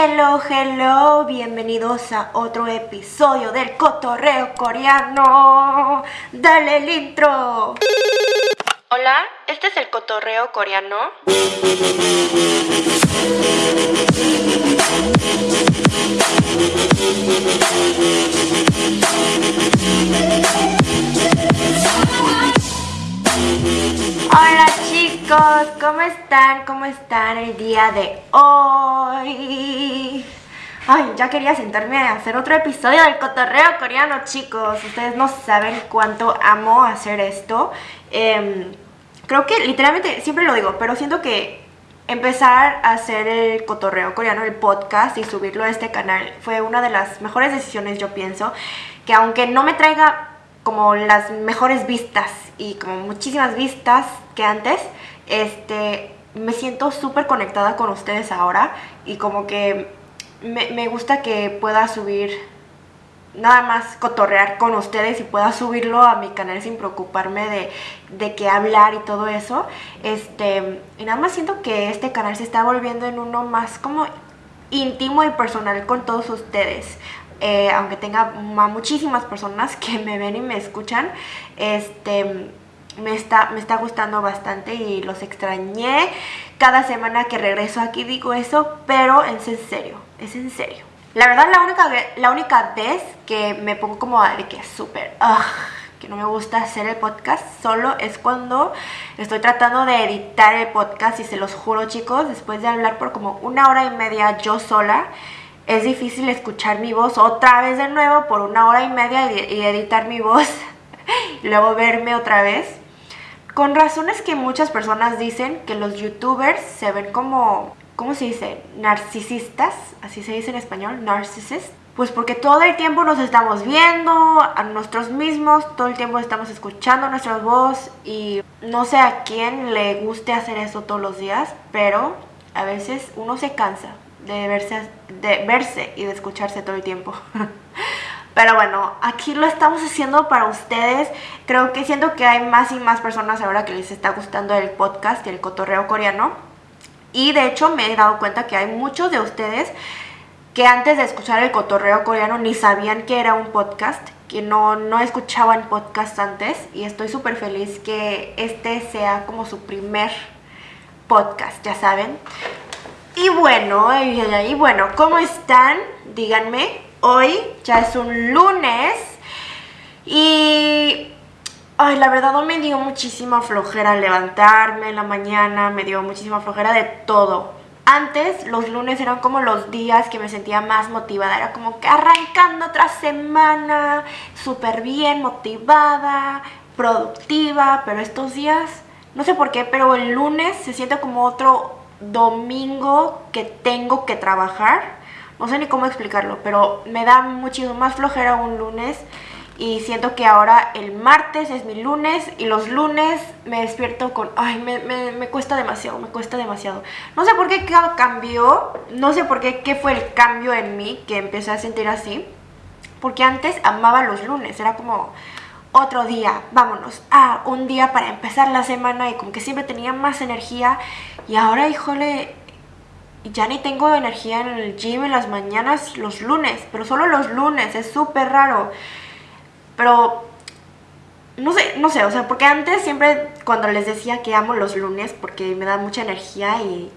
Hello, hello, bienvenidos a otro episodio del cotorreo coreano. Dale el intro. Hola, este es el cotorreo coreano. Hola chicos, ¿cómo están? ¿Cómo están el día de hoy? Ay, ya quería sentarme a hacer otro episodio del cotorreo coreano, chicos. Ustedes no saben cuánto amo hacer esto. Em, creo que literalmente, siempre lo digo, pero siento que empezar a hacer el cotorreo coreano, el podcast y subirlo a este canal fue una de las mejores decisiones, yo pienso. Que aunque no me traiga como las mejores vistas y como muchísimas vistas que antes, este, me siento súper conectada con ustedes ahora y como que me, me, gusta que pueda subir nada más cotorrear con ustedes y pueda subirlo a mi canal sin preocuparme de, de qué hablar y todo eso. Este, y nada más siento que este canal se está volviendo en uno más como íntimo y personal con todos ustedes. Eh, aunque tenga muchísimas personas que me ven y me escuchan, este, me está, me está gustando bastante y los extrañé. Cada semana que regreso aquí digo eso, pero es en serio, es en serio. La verdad, la única, la única vez que me pongo como de que súper, que no me gusta hacer el podcast solo es cuando estoy tratando de editar el podcast y se los juro chicos, después de hablar por como una hora y media yo sola, es difícil escuchar mi voz otra vez de nuevo por una hora y media y editar mi voz y luego verme otra vez. Con razones que muchas personas dicen que los youtubers se ven como, ¿cómo se dice? Narcisistas, así se dice en español, narcisist. Pues porque todo el tiempo nos estamos viendo a nosotros mismos, todo el tiempo estamos escuchando nuestra voz y no sé a quién le guste hacer eso todos los días, pero a veces uno se cansa de verse, de verse y de escucharse todo el tiempo. Pero bueno, aquí lo estamos haciendo para ustedes. Creo que siento que hay más y más personas ahora que les está gustando el podcast y el cotorreo coreano. Y de hecho me he dado cuenta que hay muchos de ustedes que antes de escuchar el cotorreo coreano ni sabían que era un podcast, que no, no escuchaban podcast antes. Y estoy súper feliz que este sea como su primer podcast, ya saben. Y bueno, y bueno, ¿cómo están? Díganme. Hoy ya es un lunes y ay, la verdad me dio muchísima flojera levantarme en la mañana, me dio muchísima flojera de todo. Antes los lunes eran como los días que me sentía más motivada, era como que arrancando otra semana, súper bien motivada, productiva, pero estos días, no sé por qué, pero el lunes se siente como otro domingo que tengo que trabajar. No sé ni cómo explicarlo, pero me da muchísimo más flojera un lunes y siento que ahora el martes es mi lunes y los lunes me despierto con, ay, me, me, cuesta demasiado, me cuesta demasiado. No sé por qué cambió, no sé por qué, qué fue el cambio en mí que empecé a sentir así, porque antes amaba los lunes, era como, otro día, vámonos, ah, un día para empezar la semana y como que siempre tenía más energía y ahora, híjole, ya ni tengo energía en el gym en las mañanas los lunes, pero solo los lunes, es súper raro. Pero no sé, no sé, o sea, porque antes siempre cuando les decía que amo los lunes porque me da mucha energía y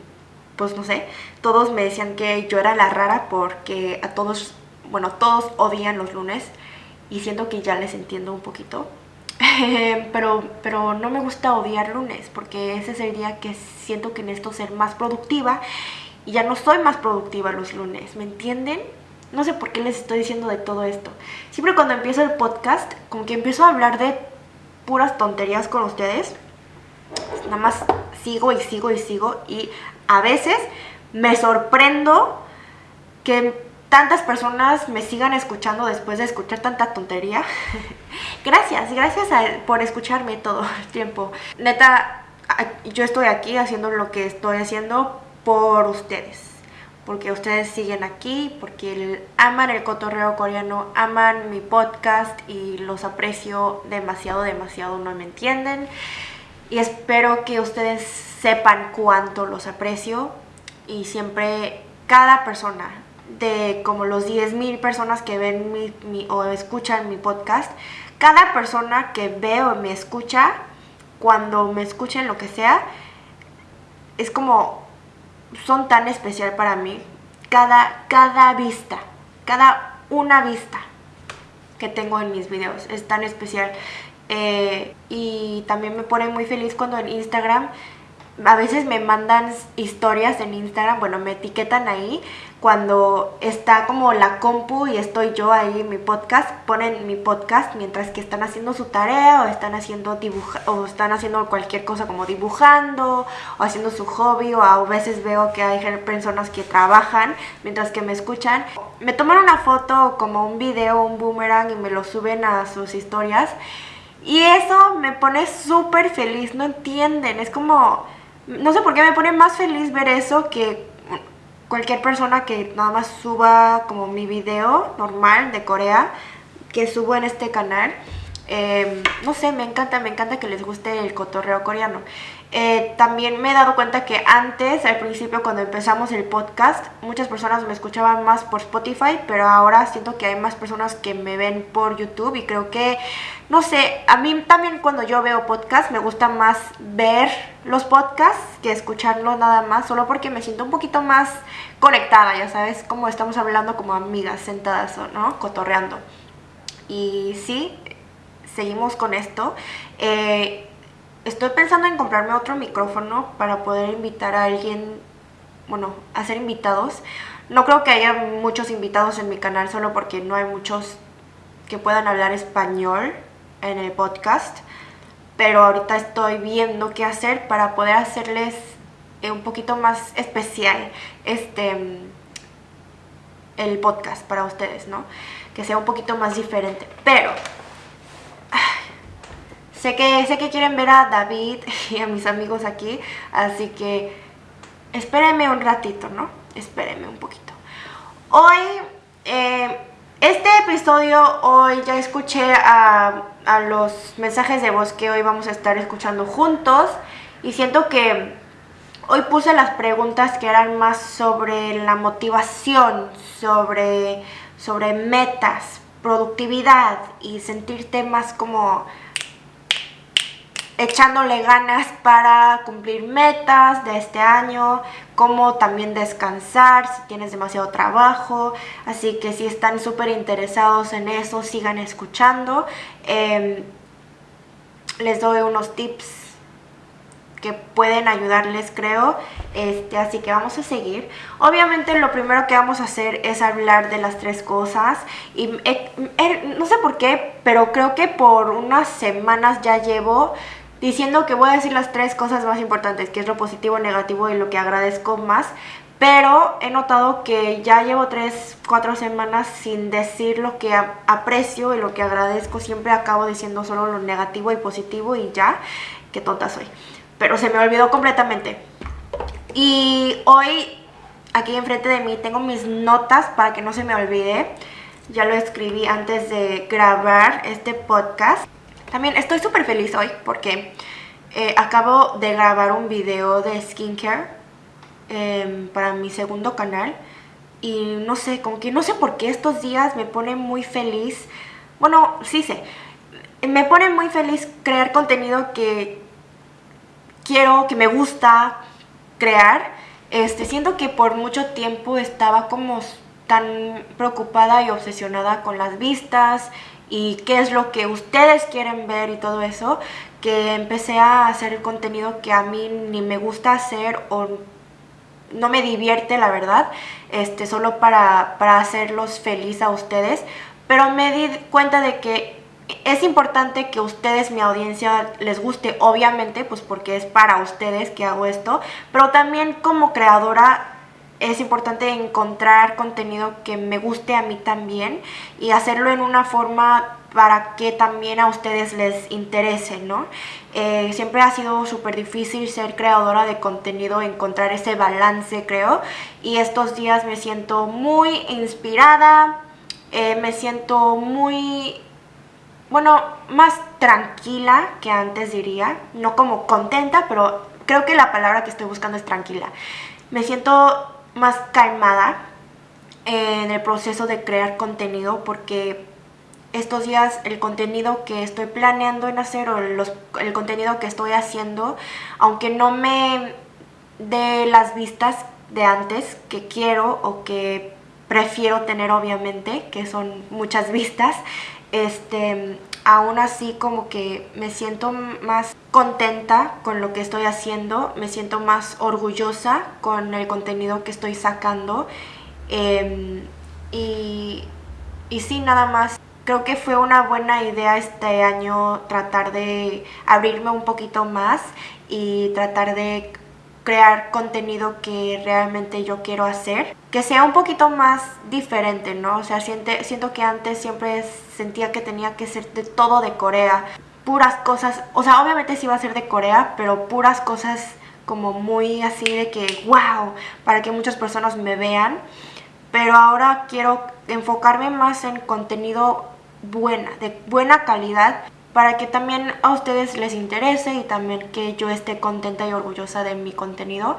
pues no sé, todos me decían que yo era la rara porque a todos, bueno, todos odian los lunes y siento que ya les entiendo un poquito. pero, pero no me gusta odiar lunes porque ese es el día que siento que necesito ser más productiva y ya no soy más productiva los lunes, ¿me entienden? No sé por qué les estoy diciendo de todo esto. Siempre cuando empiezo el podcast, como que empiezo a hablar de puras tonterías con ustedes. Nada más sigo y sigo y sigo y a veces me sorprendo que tantas personas me sigan escuchando después de escuchar tanta tontería. gracias, gracias por escucharme todo el tiempo. Neta, yo estoy aquí haciendo lo que estoy haciendo por ustedes. Porque ustedes siguen aquí, porque aman el cotorreo coreano, aman mi podcast y los aprecio demasiado, demasiado, no me entienden. Y espero que ustedes sepan cuánto los aprecio y siempre cada persona, de como los 10.000 personas que ven mi, o escuchan mi podcast, cada persona que ve o me escucha, cuando me escuchen lo que sea, es como, son tan especial para mí. Cada, cada vista, cada una vista que tengo en mis videos es tan especial. Eh, y también me pone muy feliz cuando en Instagram a veces me mandan historias en Instagram, bueno, me etiquetan ahí cuando está como la compu y estoy yo ahí en mi podcast, ponen mi podcast mientras que están haciendo su tarea o están haciendo dibuja o están haciendo cualquier cosa como dibujando o haciendo su hobby o a veces veo que hay personas que trabajan mientras que me escuchan. Me toman una foto como un video, un boomerang y me lo suben a sus historias y eso me pone súper feliz, no entienden, es como no sé por qué me pone más feliz ver eso que cualquier persona que nada más suba como mi video normal de Corea que subo en este canal. Em, no sé, me encanta, me encanta que les guste el cotorreo coreano. Eh, también me he dado cuenta que antes, al principio cuando empezamos el podcast, muchas personas me escuchaban más por Spotify, pero ahora siento que hay más personas que me ven por YouTube y creo que, no sé, a mí también cuando yo veo podcast me gusta más ver los podcasts que escucharlos nada más, solo porque me siento un poquito más conectada, ya sabes, como estamos hablando como amigas sentadas, ¿no? Cotorreando. Y sí, seguimos con esto. Eh, estoy pensando en comprarme otro micrófono para poder invitar a alguien, bueno, hacer invitados. No creo que haya muchos invitados en mi canal solo porque no hay muchos que puedan hablar español en el podcast. Pero ahorita estoy viendo qué hacer para poder hacerles eh, un poquito más especial este el podcast para ustedes, ¿no? Que sea un poquito más diferente. Pero Sé que, sé que quieren ver a David y a mis amigos aquí, así que espérenme un ratito, ¿no? Espérenme un poquito. Hoy, eh, este episodio, hoy ya escuché a, a los mensajes de voz que hoy vamos a estar escuchando juntos y siento que hoy puse las preguntas que eran más sobre la motivación, sobre, sobre metas, productividad y sentirte más como echándole ganas para cumplir metas de este año, como también descansar si tienes demasiado trabajo. Así que si están súper interesados en eso, sigan escuchando. Em, les doy unos tips que pueden ayudarles creo. Este así que vamos a seguir. Obviamente lo primero que vamos a hacer es hablar de las tres cosas. Y no sé por qué pero creo que por unas semanas ya llevo diciendo que voy a decir las tres cosas más importantes, que es lo positivo, negativo y lo que agradezco más, pero he notado que ya llevo tres, cuatro semanas sin decir lo que aprecio y lo que agradezco, siempre acabo diciendo solo lo negativo y positivo y ya, qué tonta soy, pero se me olvidó completamente. Y hoy aquí enfrente de mí tengo mis notas para que no se me olvide, ya lo escribí antes de grabar este podcast. También estoy súper feliz hoy porque eh, acabo de grabar un video de skincare em, para mi segundo canal y no sé, como que no sé por qué estos días me pone muy feliz. Bueno, sí sé, me pone muy feliz crear contenido que quiero, que me gusta crear. Este, siento que por mucho tiempo estaba como tan preocupada y obsesionada con las vistas y qué es lo que ustedes quieren ver y todo eso, que empecé a hacer el contenido que a mí ni me gusta hacer o no me divierte la verdad, este, solo para, para hacerlos feliz a ustedes, pero me di cuenta de que es importante que ustedes, mi audiencia, les guste, obviamente, pues porque es para ustedes que hago esto, pero también como creadora es importante encontrar contenido que me guste a mí también y hacerlo en una forma para que también a ustedes les interese, ¿no? Eh, siempre ha sido súper difícil ser creadora de contenido, encontrar ese balance, creo, y estos días me siento muy inspirada, eh, me siento muy, bueno, más tranquila que antes diría, no como contenta, pero creo que la palabra que estoy buscando es tranquila. Me siento más calmada en el proceso de crear contenido porque estos días el contenido que estoy planeando en hacer o el contenido que estoy haciendo, aunque no me dé las vistas de antes que quiero o que prefiero tener obviamente, que son muchas vistas, este, aún así como que me siento más contenta con lo que estoy haciendo, me siento más orgullosa con el contenido que estoy sacando em, y, y sí, nada más. Creo que fue una buena idea este año tratar de abrirme un poquito más y tratar de crear contenido que realmente yo quiero hacer, que sea un poquito más diferente, ¿no? O sea, siente, siento que antes siempre sentía que tenía que ser de todo de Corea, puras cosas, o sea, obviamente sí iba a ser de Corea, pero puras cosas como muy así de que, wow, para que muchas personas me vean, pero ahora quiero enfocarme más en contenido buena, de buena calidad, para que también a ustedes les interese y también que yo esté contenta y orgullosa de mi contenido.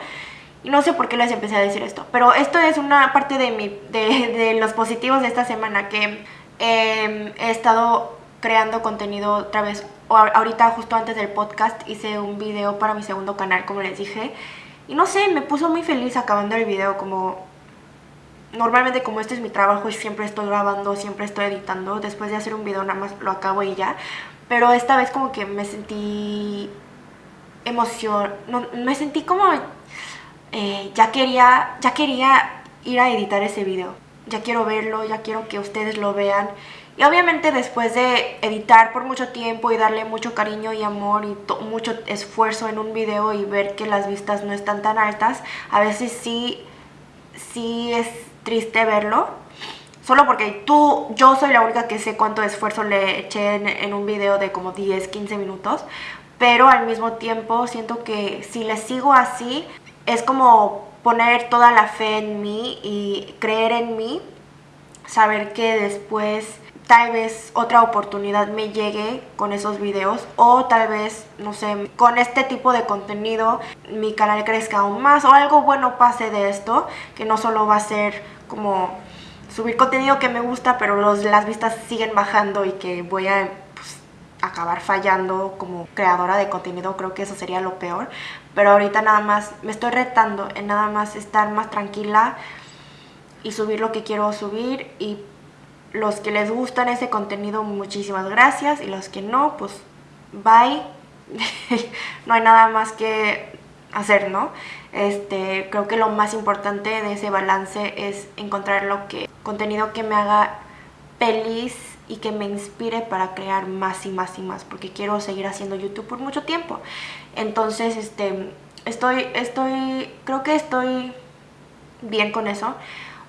Y no sé por qué les empecé a decir esto, pero esto es una parte de, mi, de, los positivos de esta semana que em, he estado creando contenido otra vez. Ahorita justo antes del podcast hice un video para mi segundo canal, como les dije. Y no sé, me puso muy feliz acabando el video, como normalmente como este es mi trabajo y siempre estoy grabando, siempre estoy editando, después de hacer un video nada más lo acabo y ya. Pero esta vez como que me sentí emoción, no, me sentí como eh, ya quería, ya quería ir a editar ese video. Ya quiero verlo, ya quiero que ustedes lo vean. Y obviamente después de editar por mucho tiempo y darle mucho cariño y amor y mucho esfuerzo en un video y ver que las vistas no están tan altas, a veces sí, sí es triste verlo Solo porque tú, yo soy la única que sé cuánto esfuerzo le eché en, un video de como 10, 15 minutos. Pero al mismo tiempo siento que si le sigo así, es como poner toda la fe en mí y creer en mí. Saber que después tal vez otra oportunidad me llegue con esos videos o tal vez, no sé, con este tipo de contenido mi canal crezca aún más o algo bueno pase de esto, que no solo va a ser como subir contenido que me gusta, pero los, las vistas siguen bajando y que voy a pues, acabar fallando como creadora de contenido, creo que eso sería lo peor. Pero ahorita nada más me estoy retando en nada más estar más tranquila y subir lo que quiero subir y los que les gustan ese contenido, muchísimas gracias y los que no, pues bye. no hay nada más que hacer, ¿no? Este, creo que lo más importante de ese balance es encontrar lo que contenido que me haga feliz y que me inspire para crear más y más y más, porque quiero seguir haciendo YouTube por mucho tiempo. Entonces, este, estoy, estoy, creo que estoy bien con eso.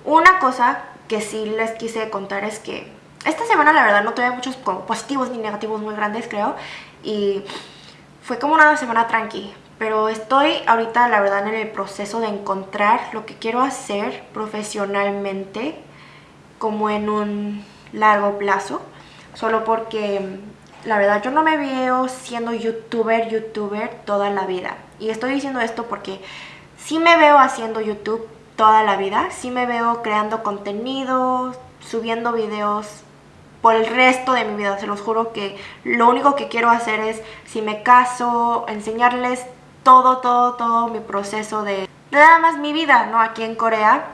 Una cosa que sí les quise contar es que esta semana la verdad no tuve muchos positivos ni negativos muy grandes, creo, y fue como una semana tranqui, pero estoy ahorita la verdad en el proceso de encontrar lo que quiero hacer profesionalmente como en un largo plazo, solo porque la verdad yo no me veo siendo youtuber, youtuber toda la vida. Y estoy diciendo esto porque sí me veo haciendo YouTube toda la vida, sí me veo creando contenido, subiendo videos por el resto de mi vida. Se los juro que lo único que quiero hacer es, si me caso, enseñarles todo, todo, todo mi proceso de nada más mi vida, ¿no? Aquí en Corea.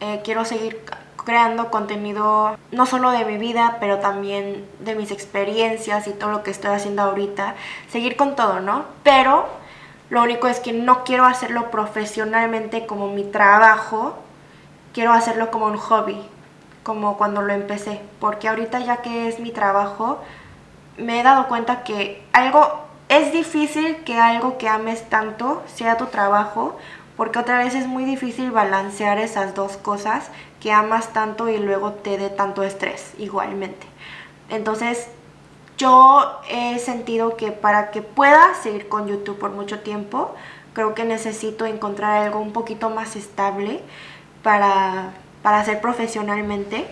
Eh, quiero seguir creando contenido no solo de mi vida, pero también de mis experiencias y todo lo que estoy haciendo ahorita. Seguir con todo, ¿no? Pero lo único es que no quiero hacerlo profesionalmente como mi trabajo, quiero hacerlo como un hobby, como cuando lo empecé. Porque ahorita ya que es mi trabajo, me he dado cuenta que algo es difícil que algo que ames tanto sea tu trabajo, porque otra vez es muy difícil balancear esas dos cosas que amas tanto y luego te dé tanto estrés igualmente. Entonces yo he sentido que para que pueda seguir con YouTube por mucho tiempo, creo que necesito encontrar algo un poquito más estable para, para hacer profesionalmente,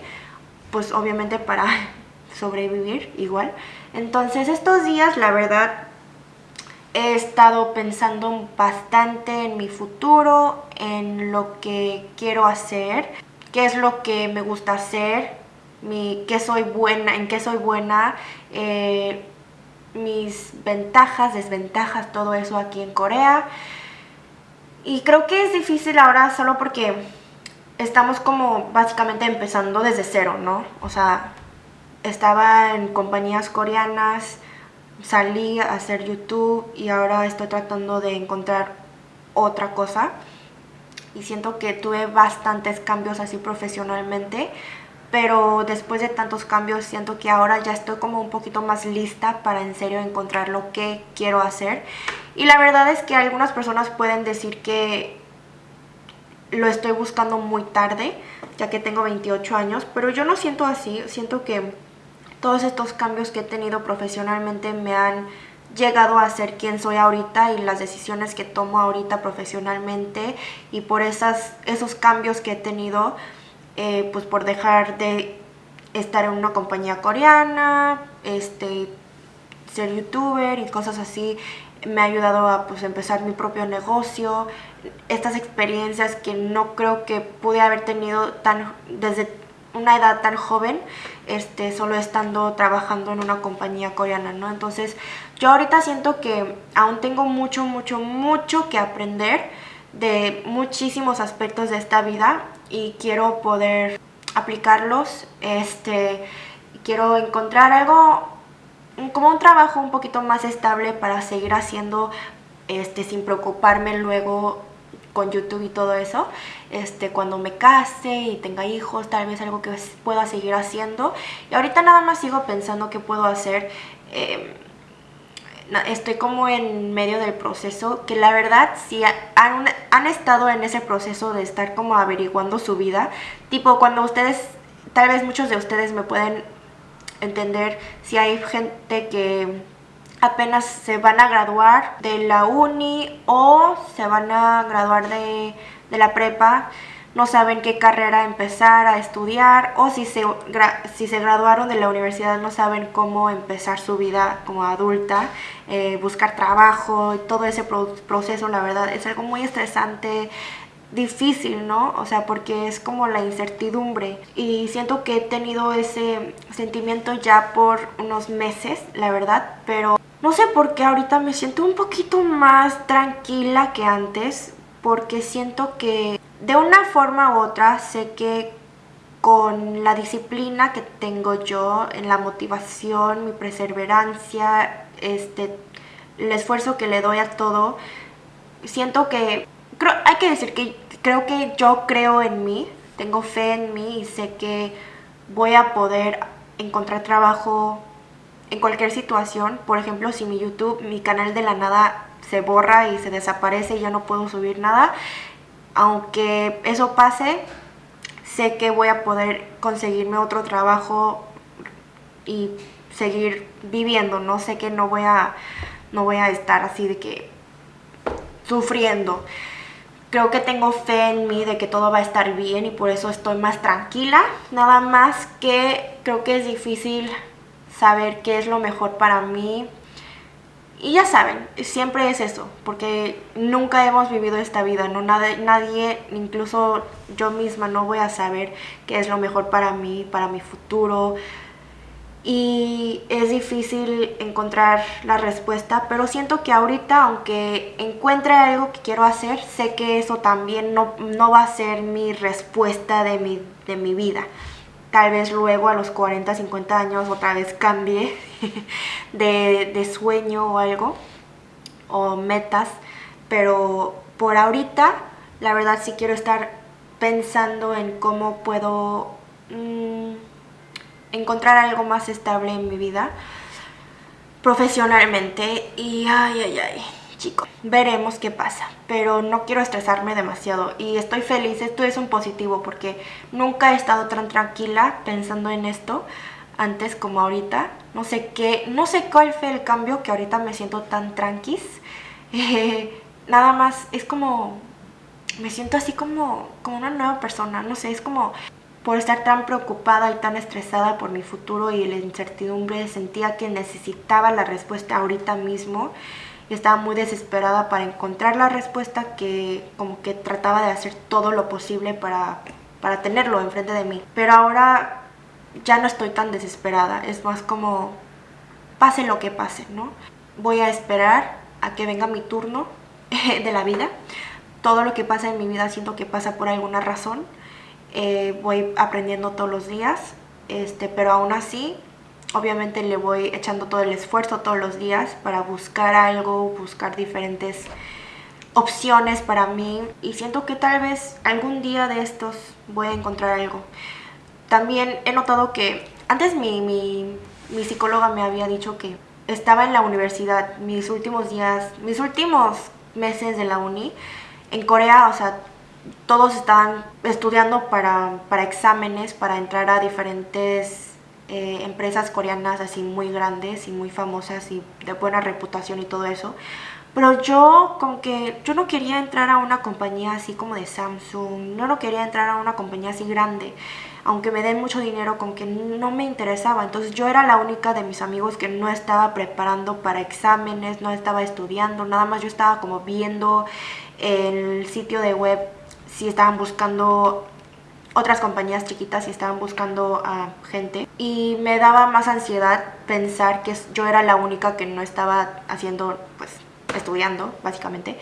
pues obviamente para sobrevivir igual. Entonces estos días la verdad he estado pensando bastante en mi futuro, en lo que quiero hacer, qué es lo que me gusta hacer, qué soy buena, en qué soy buena, eh, mis ventajas, desventajas, todo eso aquí en Corea. Y creo que es difícil ahora solo porque estamos como básicamente empezando desde cero, ¿no? O sea, estaba en compañías coreanas, salí a hacer YouTube y ahora estoy tratando de encontrar otra cosa. Y siento que tuve bastantes cambios así profesionalmente, pero después de tantos cambios siento que ahora ya estoy como un poquito más lista para en serio encontrar lo que quiero hacer. Y la verdad es que algunas personas pueden decir que lo estoy buscando muy tarde, ya que tengo 28 años, pero yo no siento así, siento que todos estos cambios que he tenido profesionalmente me han llegado a ser quien soy ahorita y las decisiones que tomo ahorita profesionalmente. Y por esas, esos cambios que he tenido, eh, pues por dejar de estar en una compañía coreana, este, ser youtuber y cosas así, me ha ayudado a pues, empezar mi propio negocio, estas experiencias que no creo que pude haber tenido tan desde una edad tan joven, este, solo estando trabajando en una compañía coreana, ¿no? Entonces, yo ahorita siento que aún tengo mucho, mucho, mucho que aprender de muchísimos aspectos de esta vida y quiero poder aplicarlos, este, quiero encontrar algo como un trabajo un poquito más estable para seguir haciendo este sin preocuparme luego con YouTube y todo eso, este, cuando me case y tenga hijos, tal vez algo que pueda seguir haciendo. Y ahorita nada más sigo pensando qué puedo hacer. Em, estoy como en medio del proceso, que la verdad si han, han estado en ese proceso de estar como averiguando su vida, tipo cuando ustedes, tal vez muchos de ustedes me pueden entender si hay gente que apenas se van a graduar de la uni o se van a graduar de, la prepa, no saben qué carrera empezar a estudiar o si se, si se graduaron de la universidad no saben cómo empezar su vida como adulta, eh, buscar trabajo todo ese proceso, la verdad, es algo muy estresante, difícil, ¿no? O sea, porque es como la incertidumbre y siento que he tenido ese sentimiento ya por unos meses, la verdad, pero no sé por qué ahorita me siento un poquito más tranquila que antes porque siento que de una forma u otra sé que con la disciplina que tengo yo, en la motivación, mi perseverancia, este, el esfuerzo que le doy a todo, siento que creo, hay que decir que creo que yo creo en mí, tengo fe en mí y sé que voy a poder encontrar trabajo en cualquier situación. Por ejemplo, si mi YouTube, mi canal de la nada se borra y se desaparece y ya no puedo subir nada, aunque eso pase, sé que voy a poder conseguirme otro trabajo y seguir viviendo, no sé que no voy a no voy a estar así de que sufriendo creo que tengo fe en mí de que todo va a estar bien y por eso estoy más tranquila. Nada más que creo que es difícil saber qué es lo mejor para mí. Y ya saben, siempre es eso, porque nunca hemos vivido esta vida, ¿no? Nadie, incluso yo misma, no voy a saber qué es lo mejor para mí, para mi futuro, y es difícil encontrar la respuesta, pero siento que ahorita, aunque encuentre algo que quiero hacer, sé que eso también no, va a ser mi respuesta de mi, de mi vida. Tal vez luego a los 40, 50 años otra vez cambie de, de sueño o algo, o metas, pero por ahorita, la verdad sí quiero estar pensando en cómo puedo... Mm, encontrar algo más estable en mi vida profesionalmente y ay, ay, ay, chicos, veremos qué pasa, pero no quiero estresarme demasiado y estoy feliz, esto es un positivo porque nunca he estado tan tranquila pensando en esto antes como ahorita, no sé qué, no sé cuál fue el cambio que ahorita me siento tan tranquis, nada más es como, me siento así como, como una nueva persona, no sé, es como por estar tan preocupada y tan estresada por mi futuro y la incertidumbre, sentía que necesitaba la respuesta ahorita mismo estaba muy desesperada para encontrar la respuesta que como que trataba de hacer todo lo posible para, para tenerlo enfrente de mí. Pero ahora ya no estoy tan desesperada, es más como pase lo que pase, ¿no? Voy a esperar a que venga mi turno de la vida. Todo lo que pasa en mi vida siento que pasa por alguna razón. Eh, voy aprendiendo todos los días, este, pero aún así obviamente le voy echando todo el esfuerzo todos los días para buscar algo, buscar diferentes opciones para mí y siento que tal vez algún día de estos voy a encontrar algo. También he notado que antes mi, mi, mi psicóloga me había dicho que estaba en la universidad mis últimos días, mis últimos meses de la uni en Corea, o sea, todos estaban estudiando para, para exámenes, para entrar a diferentes eh, empresas coreanas así muy grandes y muy famosas y de buena reputación y todo eso. Pero yo como que yo no quería entrar a una compañía así como de Samsung, no, no quería entrar a una compañía así grande, aunque me den mucho dinero, con que no me interesaba. Entonces yo era la única de mis amigos que no estaba preparando para exámenes, no estaba estudiando, nada más yo estaba como viendo el sitio de web si estaban buscando otras compañías chiquitas y estaban buscando a gente. Y me daba más ansiedad pensar que yo era la única que no estaba haciendo, pues, estudiando, básicamente.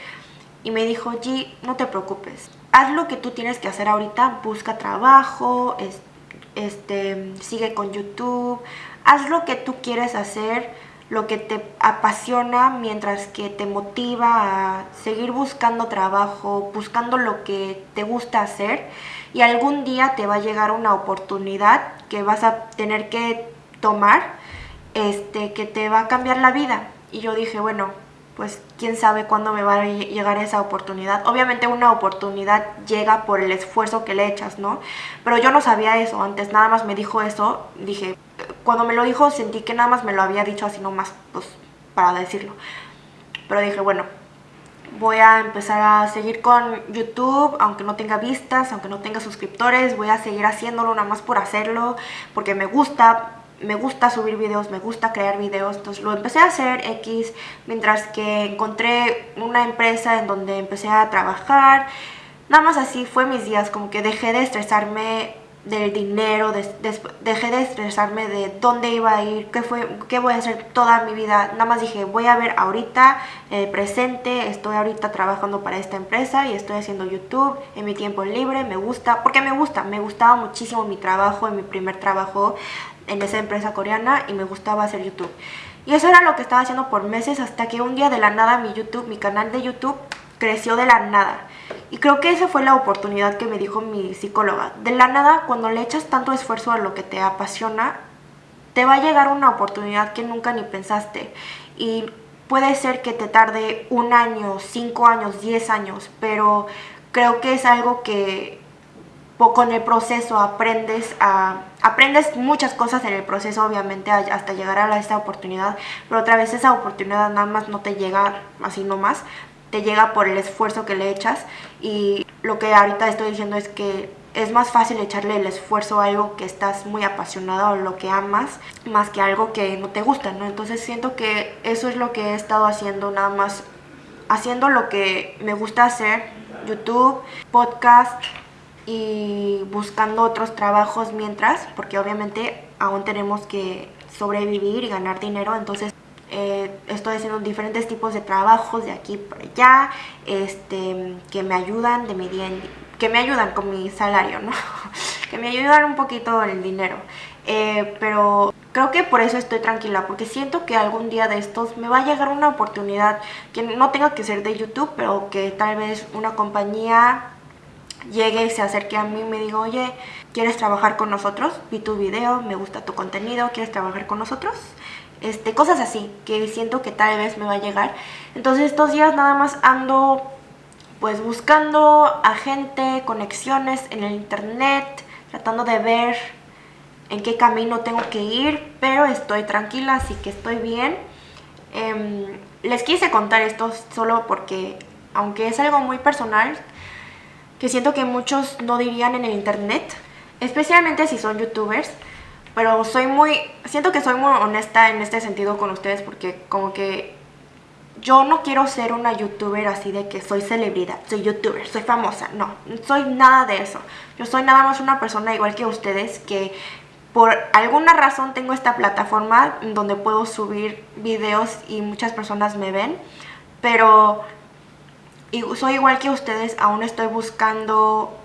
Y me dijo, G, no te preocupes, haz lo que tú tienes que hacer ahorita, busca trabajo, este, sigue con YouTube, haz lo que tú quieres hacer, lo que te apasiona mientras que te motiva a seguir buscando trabajo, buscando lo que te gusta hacer y algún día te va a llegar una oportunidad que vas a tener que tomar, este, que te va a cambiar la vida. Y yo dije, bueno, pues quién sabe cuándo me va a llegar esa oportunidad. Obviamente una oportunidad llega por el esfuerzo que le echas, ¿no? Pero yo no sabía eso antes, nada más me dijo eso, dije, cuando me lo dijo sentí que nada más me lo había dicho así nomás, pues para decirlo. Pero dije, bueno, voy a empezar a seguir con YouTube, aunque no tenga vistas, aunque no tenga suscriptores, voy a seguir haciéndolo nada más por hacerlo, porque me gusta, me gusta subir videos, me gusta crear videos, entonces lo empecé a hacer X, mientras que encontré una empresa en donde empecé a trabajar, nada más así fue mis días, como que dejé de estresarme del dinero, dejé de estresarme de dónde iba a ir, qué, fue, qué voy a hacer toda mi vida. Nada más dije, voy a ver ahorita, presente, estoy ahorita trabajando para esta empresa y estoy haciendo YouTube en mi tiempo libre, me gusta, porque me gusta, me gustaba muchísimo mi trabajo, en mi primer trabajo en esa empresa coreana y me gustaba hacer YouTube. Y eso era lo que estaba haciendo por meses hasta que un día de la nada mi YouTube, mi canal de YouTube creció de la nada. Y creo que esa fue la oportunidad que me dijo mi psicóloga. De la nada, cuando le echas tanto esfuerzo a lo que te apasiona, te va a llegar una oportunidad que nunca ni pensaste. Y puede ser que te tarde un año, cinco años, diez años, pero creo que es algo que con el proceso aprendes a aprendes muchas cosas en el proceso obviamente hasta llegar a esta oportunidad pero otra vez esa oportunidad nada más no te llega así nomás te llega por el esfuerzo que le echas y lo que ahorita estoy diciendo es que es más fácil echarle el esfuerzo a algo que estás muy apasionado o lo que amas más que algo que no te gusta, ¿no? Entonces siento que eso es lo que he estado haciendo nada más haciendo lo que me gusta hacer, YouTube, podcast y buscando otros trabajos mientras, porque obviamente aún tenemos que sobrevivir y ganar dinero, entonces eh, estoy haciendo diferentes tipos de trabajos de aquí para allá, este, que me ayudan de mi que me ayudan con mi salario, ¿no? que me ayudan un poquito el dinero. Eh, pero creo que por eso estoy tranquila, porque siento que algún día de estos me va a llegar una oportunidad que no tenga que ser de YouTube, pero que tal vez una compañía llegue y se acerque a mí y me diga, oye, ¿quieres trabajar con nosotros? Vi tu video, me gusta tu contenido, ¿quieres trabajar con nosotros? Este, cosas así, que siento que tal vez me va a llegar. Entonces estos días nada más ando pues buscando a gente, conexiones en el internet, tratando de ver en qué camino tengo que ir, pero estoy tranquila, así que estoy bien. Em, les quise contar esto solo porque, aunque es algo muy personal, que siento que muchos no dirían en el internet, especialmente si son youtubers, pero soy muy, siento que soy muy honesta en este sentido con ustedes porque como que yo no quiero ser una youtuber así de que soy celebridad, soy youtuber, soy famosa, no, soy nada de eso. Yo soy nada más una persona igual que ustedes que por alguna razón tengo esta plataforma donde puedo subir videos y muchas personas me ven, pero soy igual que ustedes, aún estoy buscando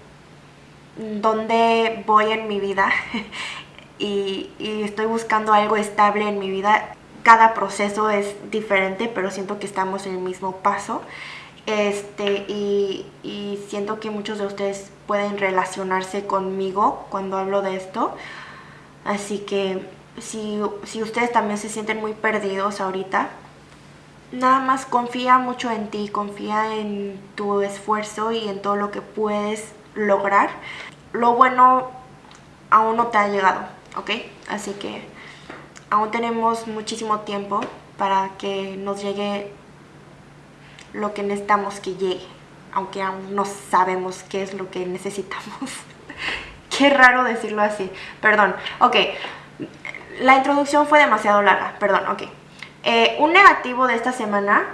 dónde voy en mi vida y, y estoy buscando algo estable en mi vida cada proceso es diferente, pero siento que estamos en el mismo paso. Este, y, siento que muchos de ustedes pueden relacionarse conmigo cuando hablo de esto. Así que si, si ustedes también se sienten muy perdidos ahorita, nada más confía mucho en ti, confía en tu esfuerzo y en todo lo que puedes lograr. Lo bueno aún no te ha llegado, ¿ok? Así que aún tenemos muchísimo tiempo para que nos llegue lo que necesitamos que llegue, aunque aún no sabemos qué es lo que necesitamos. qué raro decirlo así, perdón. Ok, la introducción fue demasiado larga, perdón, ok. Eh, un negativo de esta semana,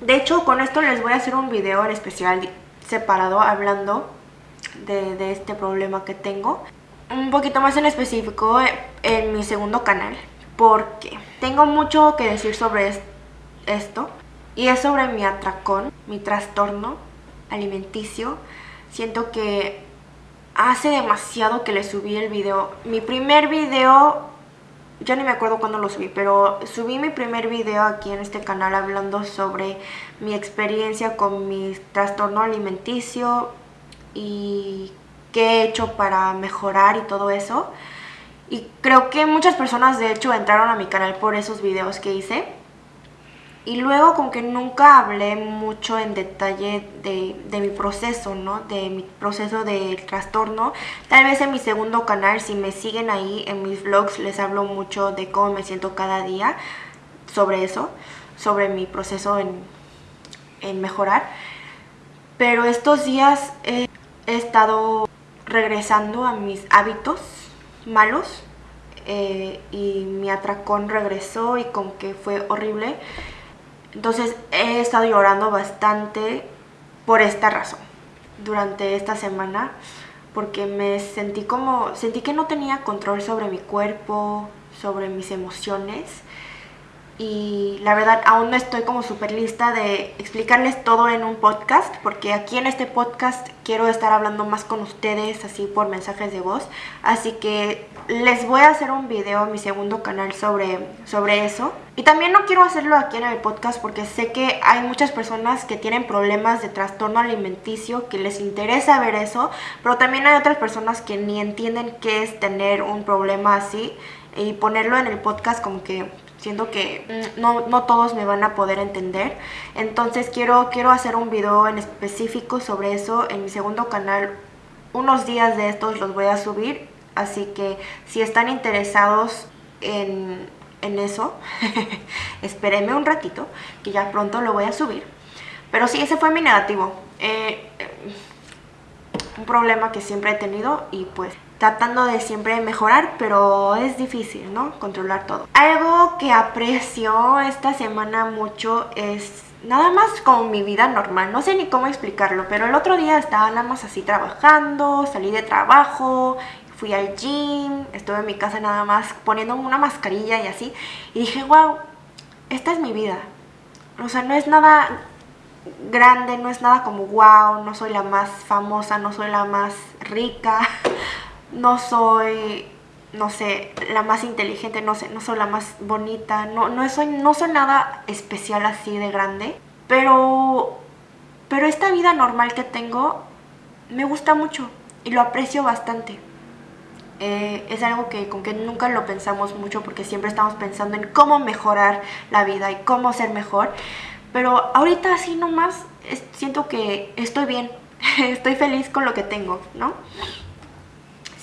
de hecho con esto les voy a hacer un video en especial separado hablando de, de este problema que tengo. Un poquito más en específico en mi segundo canal, porque tengo mucho que decir sobre esto y es sobre mi atracón, mi trastorno alimenticio. Siento que hace demasiado que le subí el video. Mi primer video, ya ni me acuerdo cuándo lo subí, pero subí mi primer video aquí en este canal hablando sobre mi experiencia con mi trastorno alimenticio y qué he hecho para mejorar y todo eso. Y creo que muchas personas de hecho entraron a mi canal por esos videos que hice. Y luego como que nunca hablé mucho en detalle de, mi proceso, ¿no? De mi proceso de trastorno. Tal vez en mi segundo canal, si me siguen ahí en mis vlogs, les hablo mucho de cómo me siento cada día sobre eso, sobre mi proceso en, en mejorar. Pero estos días he estado regresando a mis hábitos malos eh, y mi atracón regresó y con que fue horrible. Entonces he estado llorando bastante por esta razón durante esta semana porque me sentí como, sentí que no tenía control sobre mi cuerpo, sobre mis emociones y la verdad aún no estoy como súper lista de explicarles todo en un podcast porque aquí en este podcast quiero estar hablando más con ustedes así por mensajes de voz. Así que les voy a hacer un video en mi segundo canal sobre, sobre eso. Y también no quiero hacerlo aquí en el podcast porque sé que hay muchas personas que tienen problemas de trastorno alimenticio que les interesa ver eso pero también hay otras personas que ni entienden qué es tener un problema así y ponerlo en el podcast como que siento que mm, no, no, todos me van a poder entender. Entonces quiero, quiero hacer un video en específico sobre eso en mi segundo canal. Unos días de estos los voy a subir, así que si están interesados en, en eso, espérenme un ratito, que ya pronto lo voy a subir. Pero sí, ese fue mi negativo. Eh, eh, un problema que siempre he tenido y pues tratando de siempre mejorar, pero es difícil, ¿no? Controlar todo. Algo que aprecio esta semana mucho es nada más como mi vida normal, no sé ni cómo explicarlo, pero el otro día estaba nada más así trabajando, salí de trabajo, fui al gym, estuve en mi casa nada más poniéndome una mascarilla y así, y dije, wow, esta es mi vida. O sea, no es nada grande, no es nada como wow, no soy la más famosa, no soy la más rica, no soy, no sé, la más inteligente, no sé, no soy la más bonita, no, no, soy, no soy nada especial así de grande, pero, pero esta vida normal que tengo me gusta mucho y lo aprecio bastante. Eh, es algo que con que nunca lo pensamos mucho porque siempre estamos pensando en cómo mejorar la vida y cómo ser mejor. Pero ahorita así nomás siento que estoy bien, estoy feliz con lo que tengo, ¿no?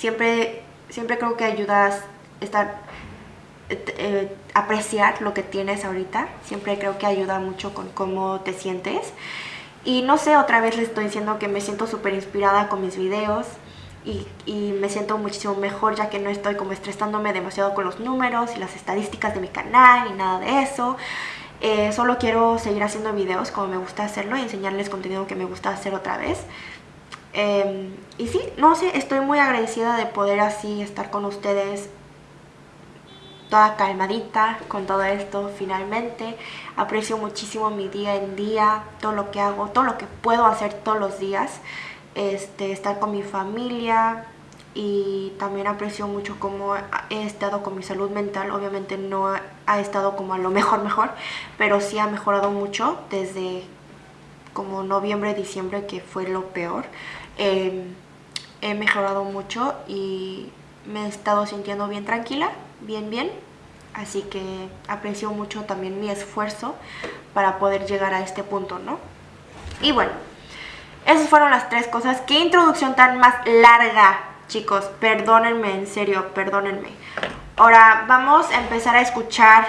siempre, siempre creo que ayudas estar, eh, apreciar lo que tienes ahorita. Siempre creo que ayuda mucho con cómo te sientes. Y no sé, otra vez les estoy diciendo que me siento súper inspirada con mis videos. Y, y, me siento muchísimo mejor ya que no estoy como estresándome demasiado con los números y las estadísticas de mi canal y nada de eso. Eh, solo quiero seguir haciendo videos como me gusta hacerlo y enseñarles contenido que me gusta hacer otra vez. Em, y sí, no sé, estoy muy agradecida de poder así estar con ustedes toda calmadita con todo esto finalmente. Aprecio muchísimo mi día en día, todo lo que hago, todo lo que puedo hacer todos los días. Este, estar con mi familia, y también aprecio mucho cómo he estado con mi salud mental. Obviamente no ha estado como a lo mejor mejor, pero sí ha mejorado mucho desde como noviembre, diciembre, que fue lo peor. Em, he mejorado mucho y me he estado sintiendo bien tranquila, bien, bien. Así que aprecio mucho también mi esfuerzo para poder llegar a este punto, ¿no? Y bueno, esas fueron las tres cosas. ¿Qué introducción tan más larga Chicos, perdónenme, en serio, perdónenme. Ahora vamos a empezar a escuchar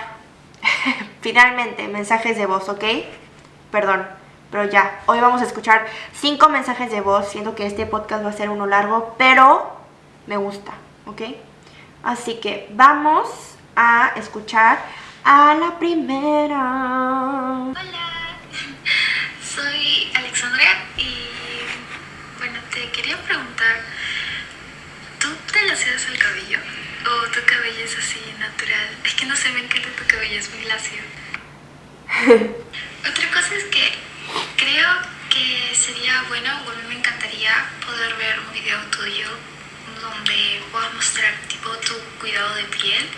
finalmente mensajes de voz, ¿ok? Perdón, pero ya, hoy vamos a escuchar cinco mensajes de voz, siento que este podcast va a ser uno largo, pero me gusta, ¿ok? Así que vamos a escuchar a la primera. Hola, soy Alexandria y bueno, te quería preguntar ¿Tú te laseas el cabello? ¿O tu cabello es así natural? Es que no se ven que tu cabello es muy lacio. Otra cosa es que creo que sería bueno, o a mí me encantaría poder ver un video tuyo donde puedas mostrar tipo tu cuidado de piel,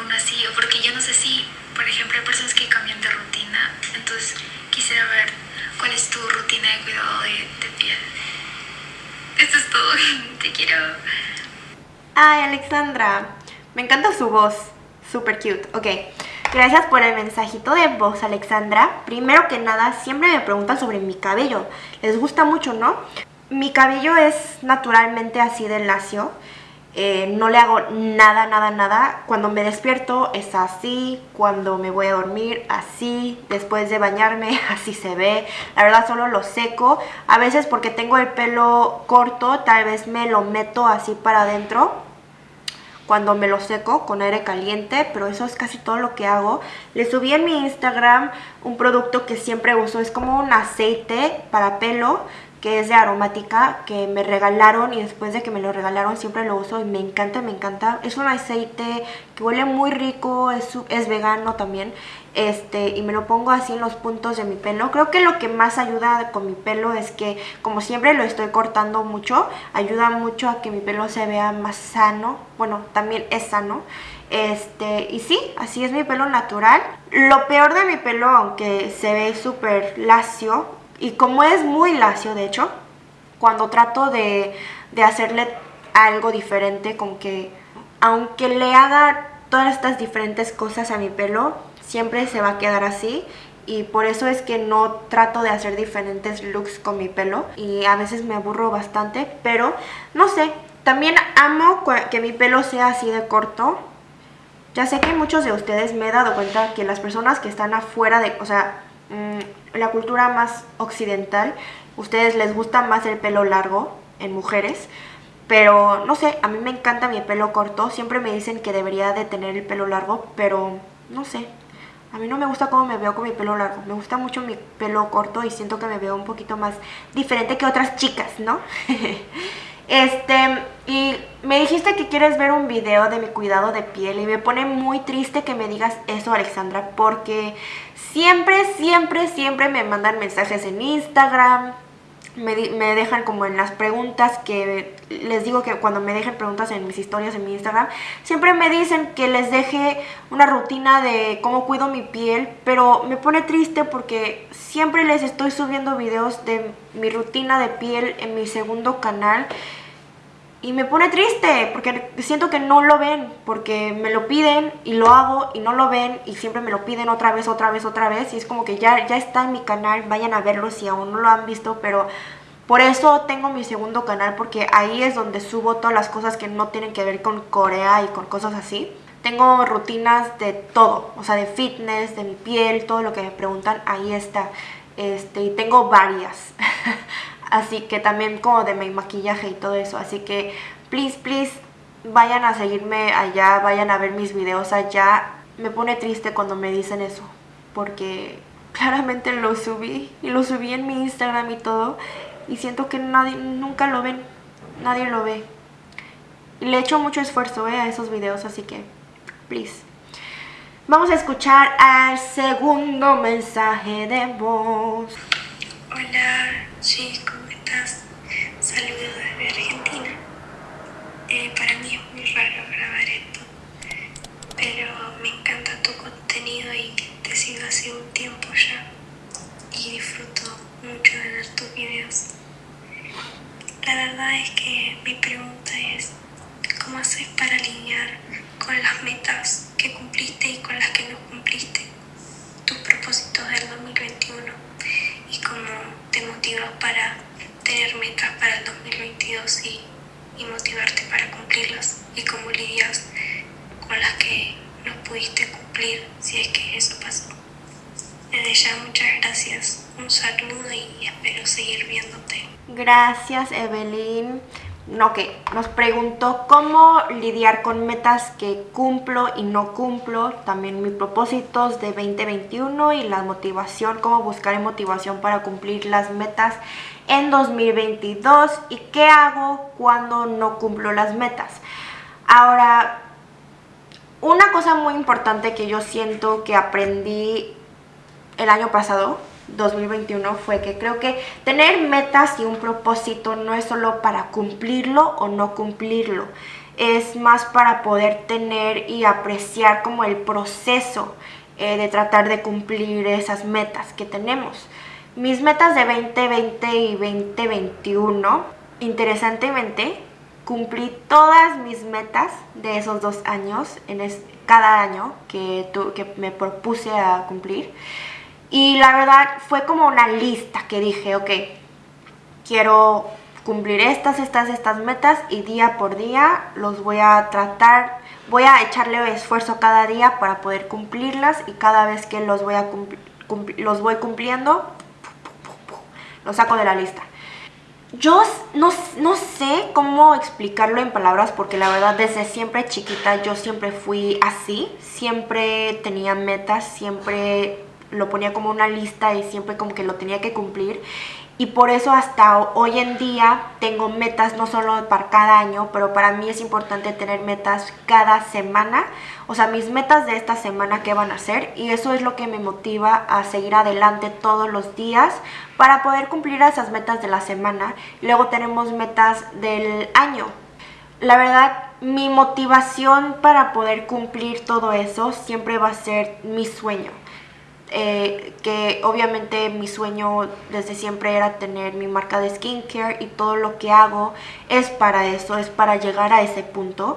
uno así, o porque yo no sé si, por ejemplo, hay personas que cambian de rutina, entonces quisiera ver cuál es tu rutina de cuidado de, de piel. Eso es todo. Te quiero. Ay, Alexandra. Me encanta su voz. Super cute. Ok. Gracias por el mensajito de voz, Alexandra. Primero que nada, siempre me preguntan sobre mi cabello. Les gusta mucho, ¿no? Mi cabello es naturalmente así de lacio. Eh, no le hago nada, nada, nada. Cuando me despierto es así, cuando me voy a dormir así, después de bañarme así se ve. La verdad solo lo seco. A veces porque tengo el pelo corto, tal vez me lo meto así para adentro cuando me lo seco con aire caliente, pero eso es casi todo lo que hago. Le subí en mi Instagram un producto que siempre uso, es como un aceite para pelo que es de aromática, que me regalaron y después de que me lo regalaron siempre lo uso y me encanta, me encanta. Es un aceite que huele muy rico, es, vegano también, este y me lo pongo así en los puntos de mi pelo. Creo que lo que más ayuda con mi pelo es que como siempre lo estoy cortando mucho, ayuda mucho a que mi pelo se vea más sano, bueno, también es sano. Este, y sí, así es mi pelo natural. Lo peor de mi pelo, aunque se ve súper lacio, y como es muy lacio, de hecho, cuando trato de, hacerle algo diferente, como que aunque le haga todas estas diferentes cosas a mi pelo, siempre se va a quedar así. Y por eso es que no trato de hacer diferentes looks con mi pelo. Y a veces me aburro bastante, pero no sé, también amo que mi pelo sea así de corto. Ya sé que muchos de ustedes me he dado cuenta que las personas que están afuera de, o sea, Mm, la cultura más occidental, ustedes les gusta más el pelo largo en mujeres, pero no sé, a mí me encanta mi pelo corto, siempre me dicen que debería de tener el pelo largo, pero no sé, a mí no me gusta cómo me veo con mi pelo largo, me gusta mucho mi pelo corto y siento que me veo un poquito más diferente que otras chicas, ¿no? Este, y me dijiste que quieres ver un video de mi cuidado de piel y me pone muy triste que me digas eso, Alexandra, porque siempre, siempre, siempre me mandan mensajes en Instagram, me, dejan como en las preguntas que les digo que cuando me dejen preguntas en mis historias en mi Instagram, siempre me dicen que les deje una rutina de cómo cuido mi piel, pero me pone triste porque siempre les estoy subiendo videos de mi rutina de piel en mi segundo canal y me pone triste porque siento que no lo ven, porque me lo piden y lo hago y no lo ven y siempre me lo piden otra vez, otra vez, otra vez. Y es como que ya, ya está en mi canal, vayan a verlo si aún no lo han visto, pero por eso tengo mi segundo canal porque ahí es donde subo todas las cosas que no tienen que ver con Corea y con cosas así. Tengo rutinas de todo, o sea, de fitness, de mi piel, todo lo que me preguntan, ahí está. Este, y tengo varias. Así que también como de mi maquillaje y todo eso. Así que, please, please, vayan a seguirme allá, vayan a ver mis videos allá. Me pone triste cuando me dicen eso. porque claramente lo subí y lo subí en mi Instagram y todo y siento que nadie nunca lo ven, nadie lo ve. Y le echo mucho esfuerzo eh, a esos videos, así que please. Vamos a escuchar al segundo mensaje de voz. Hola, sí, ¿cómo estás? Saludos desde Argentina. Eh, para mí es muy raro grabar esto, pero me encanta tu contenido y te sigo hace un tiempo ya y disfruto mucho de ver tus videos. La verdad es que mi pregunta es, ¿cómo haces para alinear con las metas que cumpliste y con las que no cumpliste? Tus propósitos del 2021 y cómo te motivas para tener metas para el 2022 y, y motivarte para cumplirlas y cómo lidias con las que no pudiste cumplir si es que eso pasó. Desde ya muchas gracias, un saludo y espero seguir viéndote. Gracias Evelyn. No, que nos preguntó cómo lidiar con metas que cumplo y no cumplo, también mis propósitos de 2021 y la motivación, cómo buscar motivación para cumplir las metas en 2022 y qué hago cuando no cumplo las metas. Ahora, una cosa muy importante que yo siento que aprendí el año pasado 2021 fue que creo que tener metas y un propósito no es solo para cumplirlo o no cumplirlo, es más para poder tener y apreciar como el proceso eh, de tratar de cumplir esas metas que tenemos. Mis metas de 2020 y 2021, interesantemente, cumplí todas mis metas de esos dos años, en cada año que, me propuse a cumplir. Y la verdad fue como una lista que dije, ok, quiero cumplir estas, estas, estas metas y día por día los voy a tratar, voy a echarle esfuerzo cada día para poder cumplirlas y cada vez que los voy, a los voy cumpliendo, los saco de la lista. Yo no, no, sé cómo explicarlo en palabras porque la verdad desde siempre chiquita yo siempre fui así, siempre tenía metas, siempre lo ponía como una lista y siempre como que lo tenía que cumplir y por eso hasta hoy en día tengo metas no solo para cada año, pero para mí es importante tener metas cada semana, o sea, mis metas de esta semana qué van a ser y eso es lo que me motiva a seguir adelante todos los días para poder cumplir esas metas de la semana. Luego tenemos metas del año. La verdad, mi motivación para poder cumplir todo eso siempre va a ser mi sueño. Eh, que obviamente mi sueño desde siempre era tener mi marca de skincare y todo lo que hago es para eso, es para llegar a ese punto.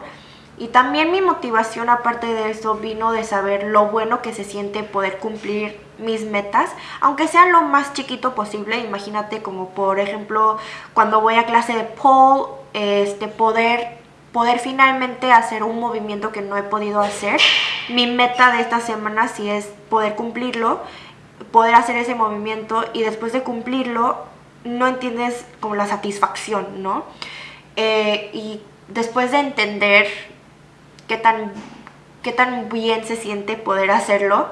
Y también mi motivación aparte de eso vino de saber lo bueno que se siente poder cumplir mis metas, aunque sea lo más chiquito posible, imagínate como por ejemplo cuando voy a clase de pole, este, poder poder finalmente hacer un movimiento que no he podido hacer. Mi meta de esta semana sí es poder cumplirlo, poder hacer ese movimiento y después de cumplirlo no entiendes como la satisfacción, ¿no? Eh, y después de entender qué tan, qué tan bien se siente poder hacerlo,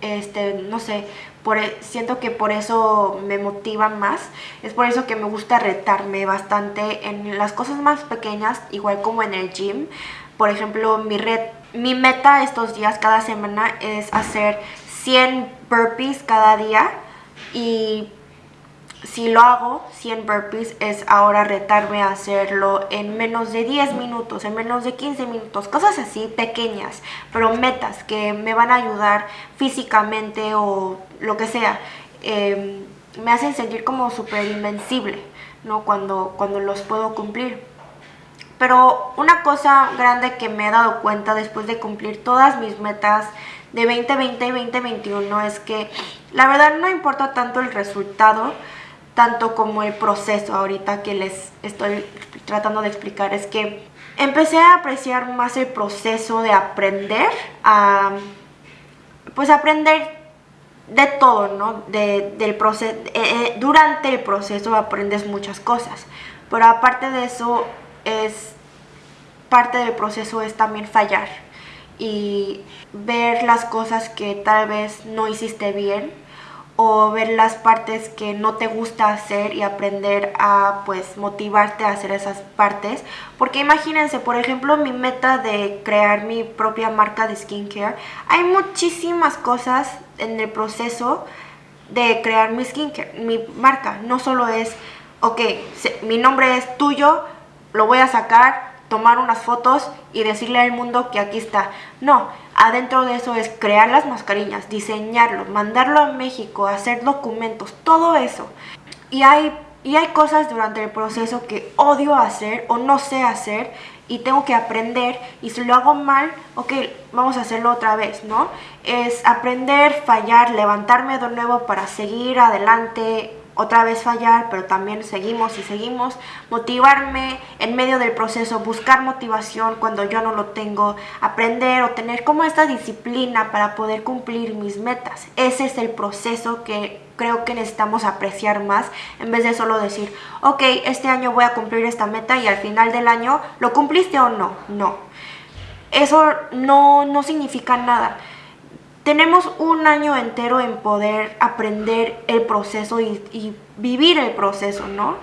este, no sé, e, siento que por eso me motiva más, es por eso que me gusta retarme bastante en las cosas más pequeñas, igual como en el gym. Por ejemplo, mi, red, mi meta estos días, cada semana, es hacer 100 burpees cada día y si lo hago, 100 burpees, es ahora retarme a hacerlo en menos de 10 minutos, en menos de 15 minutos, cosas así pequeñas, pero metas que me van a ayudar físicamente o lo que sea. Em, me hacen sentir como súper invencible, ¿no? Cuando, cuando los puedo cumplir. Pero una cosa grande que me he dado cuenta después de cumplir todas mis metas de 2020 y 2021 es que la verdad no importa tanto el resultado, tanto como el proceso ahorita que les estoy tratando de explicar es que empecé a apreciar más el proceso de aprender a pues aprender de todo, ¿no? del proceso, eh, eh, durante el proceso aprendes muchas cosas, pero aparte de eso es parte del proceso es también fallar y ver las cosas que tal vez no hiciste bien o ver las partes que no te gusta hacer y aprender a pues motivarte a hacer esas partes porque imagínense por ejemplo mi meta de crear mi propia marca de skincare hay muchísimas cosas en el proceso de crear mi skincare mi marca no solo es ok mi nombre es tuyo lo voy a sacar tomar unas fotos y decirle al mundo que aquí está. No, adentro de eso es crear las mascarillas, diseñarlo, mandarlo a México, hacer documentos, todo eso. Y hay, y hay cosas durante el proceso que odio hacer o no sé hacer y tengo que aprender y si lo hago mal, ok, vamos a hacerlo otra vez, ¿no? Es aprender, fallar, levantarme de nuevo para seguir adelante, otra vez fallar, pero también seguimos y seguimos. Motivarme en medio del proceso, buscar motivación cuando yo no lo tengo, aprender o tener como esta disciplina para poder cumplir mis metas. Ese es el proceso que creo que necesitamos apreciar más en vez de solo decir, ok, este año voy a cumplir esta meta y al final del año, ¿lo cumpliste o no? No. Eso no, no significa nada tenemos un año entero en poder aprender el proceso y, vivir el proceso, ¿no?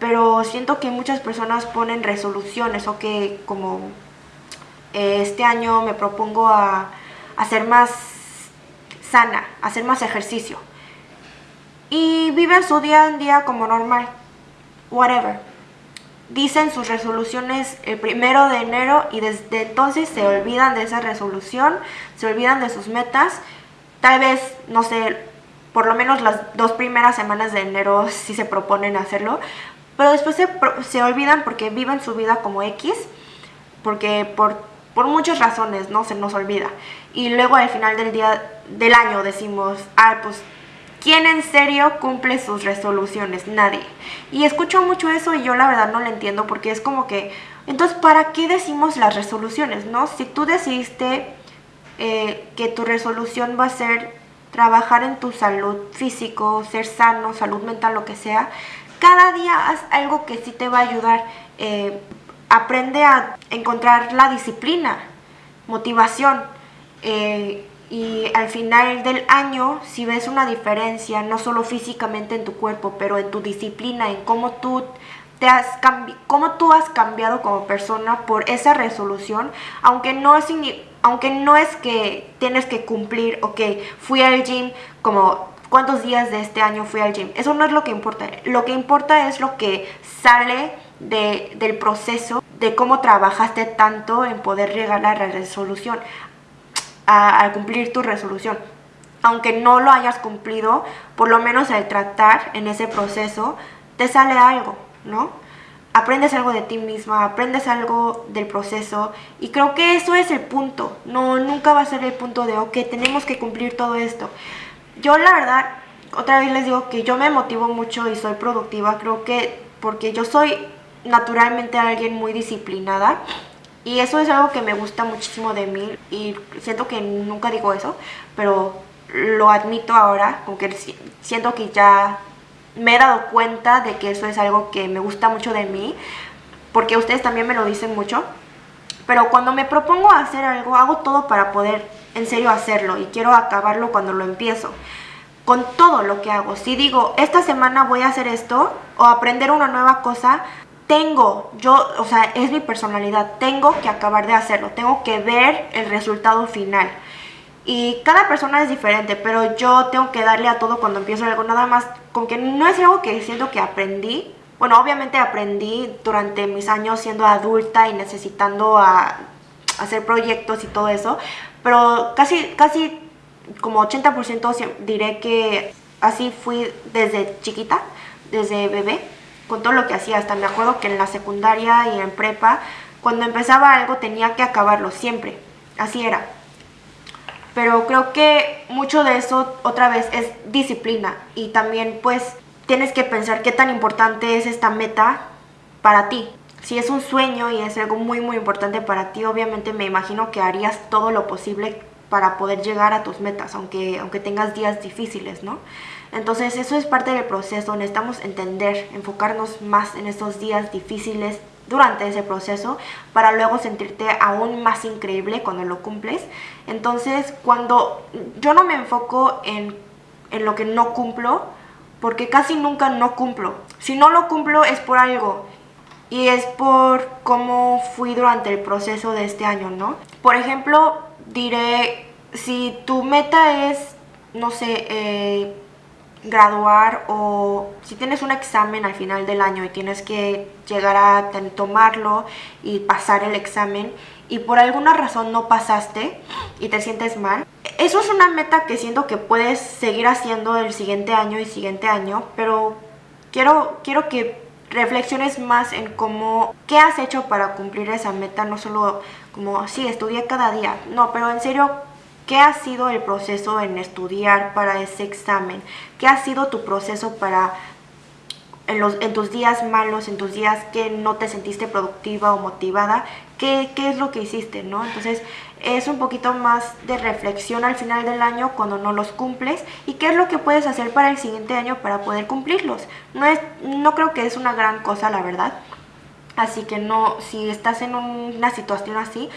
Pero siento que muchas personas ponen resoluciones o que como eh, este año me propongo a, ser más sana, hacer más ejercicio. Y viven su día en día como normal, whatever dicen sus resoluciones el primero de enero y desde entonces se olvidan de esa resolución, se olvidan de sus metas. Tal vez, no sé, por lo menos las dos primeras semanas de enero sí se proponen hacerlo, pero después se, se olvidan porque viven su vida como X, porque por, por muchas razones, ¿no? Se nos olvida. Y luego al final del día del año decimos, ah, pues ¿Quién en serio cumple sus resoluciones? Nadie. Y escucho mucho eso y yo la verdad no lo entiendo porque es como que, entonces, ¿para qué decimos las resoluciones? ¿No? Si tú decidiste eh, que tu resolución va a ser trabajar en tu salud físico, ser sano, salud mental, lo que sea, cada día haz algo que sí te va a ayudar. Eh, aprende a encontrar la disciplina, motivación. Eh, y al final del año, si ves una diferencia, no solo físicamente en tu cuerpo, pero en tu disciplina, en cómo tú te has cómo tú has cambiado como persona por esa resolución, aunque no es aunque no es que tienes que cumplir, ok, fui al gym como cuántos días de este año fui al gym. Eso no es lo que importa. Lo que importa es lo que sale de, del proceso de cómo trabajaste tanto en poder llegar a la resolución a, cumplir tu resolución. Aunque no lo hayas cumplido, por lo menos al tratar en ese proceso, te sale algo, ¿no? Aprendes algo de ti misma, aprendes algo del proceso y creo que eso es el punto. No, nunca va a ser el punto de, ok, tenemos que cumplir todo esto. Yo la verdad, otra vez les digo que yo me motivo mucho y soy productiva, creo que porque yo soy naturalmente alguien muy disciplinada y eso es algo que me gusta muchísimo de mí y siento que nunca digo eso, pero lo admito ahora, porque siento que ya me he dado cuenta de que eso es algo que me gusta mucho de mí, porque ustedes también me lo dicen mucho. Pero cuando me propongo hacer algo, hago todo para poder en serio hacerlo y quiero acabarlo cuando lo empiezo. Con todo lo que hago. Si digo, esta semana voy a hacer esto o aprender una nueva cosa, tengo, yo, o sea, es mi personalidad, tengo que acabar de hacerlo, tengo que ver el resultado final. Y cada persona es diferente, pero yo tengo que darle a todo cuando empiezo algo, nada más, con que no es algo que siento que aprendí. Bueno, obviamente aprendí durante mis años siendo adulta y necesitando hacer proyectos y todo eso, pero casi, casi como 80% diré que así fui desde chiquita, desde bebé con todo lo que hacía. Hasta me acuerdo que en la secundaria y en prepa, cuando empezaba algo tenía que acabarlo, siempre. Así era. Pero creo que mucho de eso otra vez es disciplina y también pues tienes que pensar qué tan importante es esta meta para ti. Si es un sueño y es algo muy muy importante para ti, obviamente me imagino que harías todo lo posible para poder llegar a tus metas, aunque, aunque tengas días difíciles, ¿no? Entonces eso es parte del proceso, necesitamos entender, enfocarnos más en estos días difíciles durante ese proceso para luego sentirte aún más increíble cuando lo cumples. Entonces, cuando yo no me enfoco en, en lo que no cumplo, porque casi nunca no cumplo. Si no lo cumplo es por algo y es por cómo fui durante el proceso de este año, ¿no? Por ejemplo, diré, si tu meta es, no sé, eh, graduar o si tienes un examen al final del año y tienes que llegar a tomarlo y pasar el examen y por alguna razón no pasaste y te sientes mal, eso es una meta que siento que puedes seguir haciendo el siguiente año y siguiente año, pero quiero, quiero que reflexiones más en cómo, qué has hecho para cumplir esa meta, no solo como, sí, estudié cada día, no, pero en serio, ¿Qué ha sido el proceso en estudiar para ese examen? ¿Qué ha sido tu proceso para en, los, en tus días malos, en tus días que no te sentiste productiva o motivada? ¿Qué, ¿Qué es lo que hiciste? ¿no? Entonces es un poquito más de reflexión al final del año cuando no los cumples y qué es lo que puedes hacer para el siguiente año para poder cumplirlos. No, es, no creo que es una gran cosa, la verdad. Así que no, si estás en una situación así,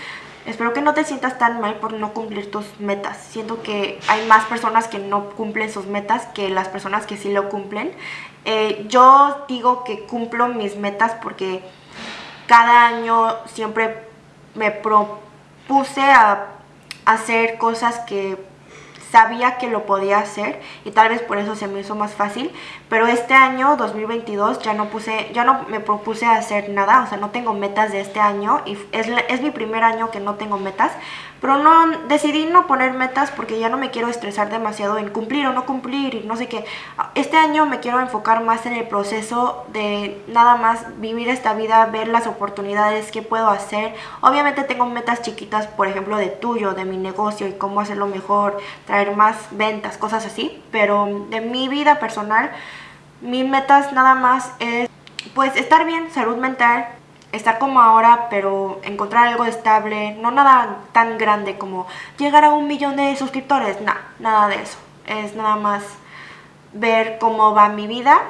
Espero que no te sientas tan mal por no cumplir tus metas. Siento que hay más personas que no cumplen sus metas que las personas que sí lo cumplen. Eh, yo digo que cumplo mis metas porque cada año siempre me propuse a hacer cosas que sabía que lo podía hacer y tal vez por eso se me hizo más fácil, pero este año 2022 ya no puse ya no me propuse hacer nada, o sea, no tengo metas de este año y es, es mi primer año que no tengo metas, pero no decidí no poner metas porque ya no me quiero estresar demasiado en cumplir o no cumplir y no sé qué. Este año me quiero enfocar más en el proceso de nada más vivir esta vida, ver las oportunidades que puedo hacer. Obviamente tengo metas chiquitas, por ejemplo, de tuyo, de mi negocio y cómo hacerlo mejor, traer más ventas, cosas así, pero de mi vida personal, mis metas nada más es pues estar bien, salud mental, estar como ahora, pero encontrar algo estable, no nada tan grande como llegar a un millón de suscriptores, no, nada de eso. Es nada más ver cómo va mi vida,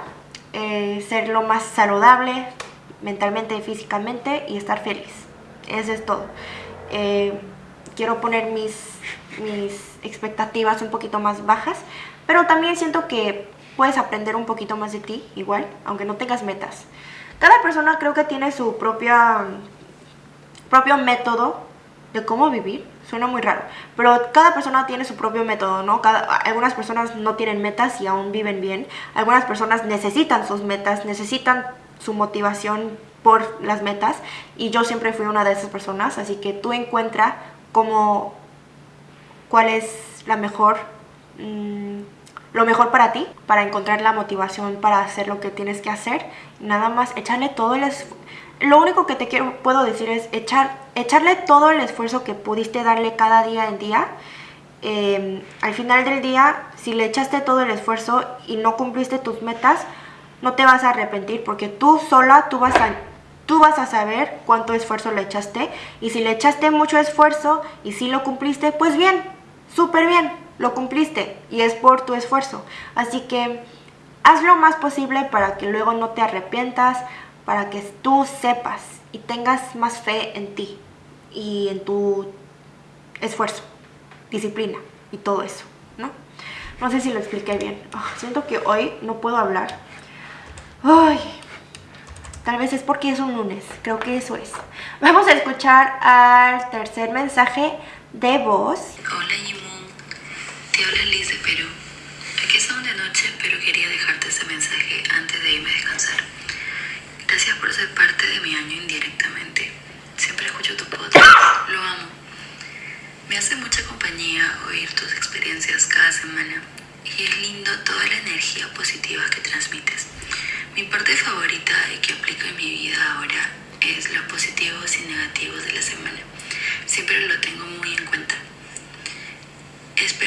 eh, ser lo más saludable mentalmente y físicamente y estar feliz. Eso es todo. Eh, quiero poner mis, mis expectativas un poquito más bajas, pero también siento que puedes aprender un poquito más de ti, igual, aunque no tengas metas. Cada persona creo que tiene su propia, propio método de cómo vivir. Suena muy raro, pero cada persona tiene su propio método, ¿no? Cada, algunas personas no tienen metas y aún viven bien. Algunas personas necesitan sus metas, necesitan su motivación por las metas y yo siempre fui una de esas personas, así que tú encuentra cómo, cuál es la mejor... Mmm, lo mejor para ti, para encontrar la motivación para hacer lo que tienes que hacer. Nada más echarle todo el. Lo único que te quiero, puedo decir es echar, echarle todo el esfuerzo que pudiste darle cada día en día. Em, al final del día, si le echaste todo el esfuerzo y no cumpliste tus metas, no te vas a arrepentir porque tú sola, tú vas a, tú vas a saber cuánto esfuerzo le echaste. Y si le echaste mucho esfuerzo y si lo cumpliste, pues bien, súper bien lo cumpliste y es por tu esfuerzo. Así que haz lo más posible para que luego no te arrepientas, para que tú sepas y tengas más fe en ti y en tu esfuerzo, disciplina y todo eso, ¿no? No sé si lo expliqué bien. Ah, siento que hoy no puedo hablar. Ay, tal vez es porque es un lunes, creo que eso es. Vamos a escuchar al tercer mensaje de voz. Hola, te habla Liz de Perú. Aquí estamos de noche, pero quería dejarte ese mensaje antes de irme a descansar. Gracias por ser parte de mi año indirectamente. Siempre escucho tu podcast, lo amo. Me hace mucha compañía oír tus experiencias cada semana y es lindo toda la energía positiva que transmites. Mi parte favorita y que aplico en mi vida ahora es los positivos y negativos de la semana. Siempre lo tengo muy.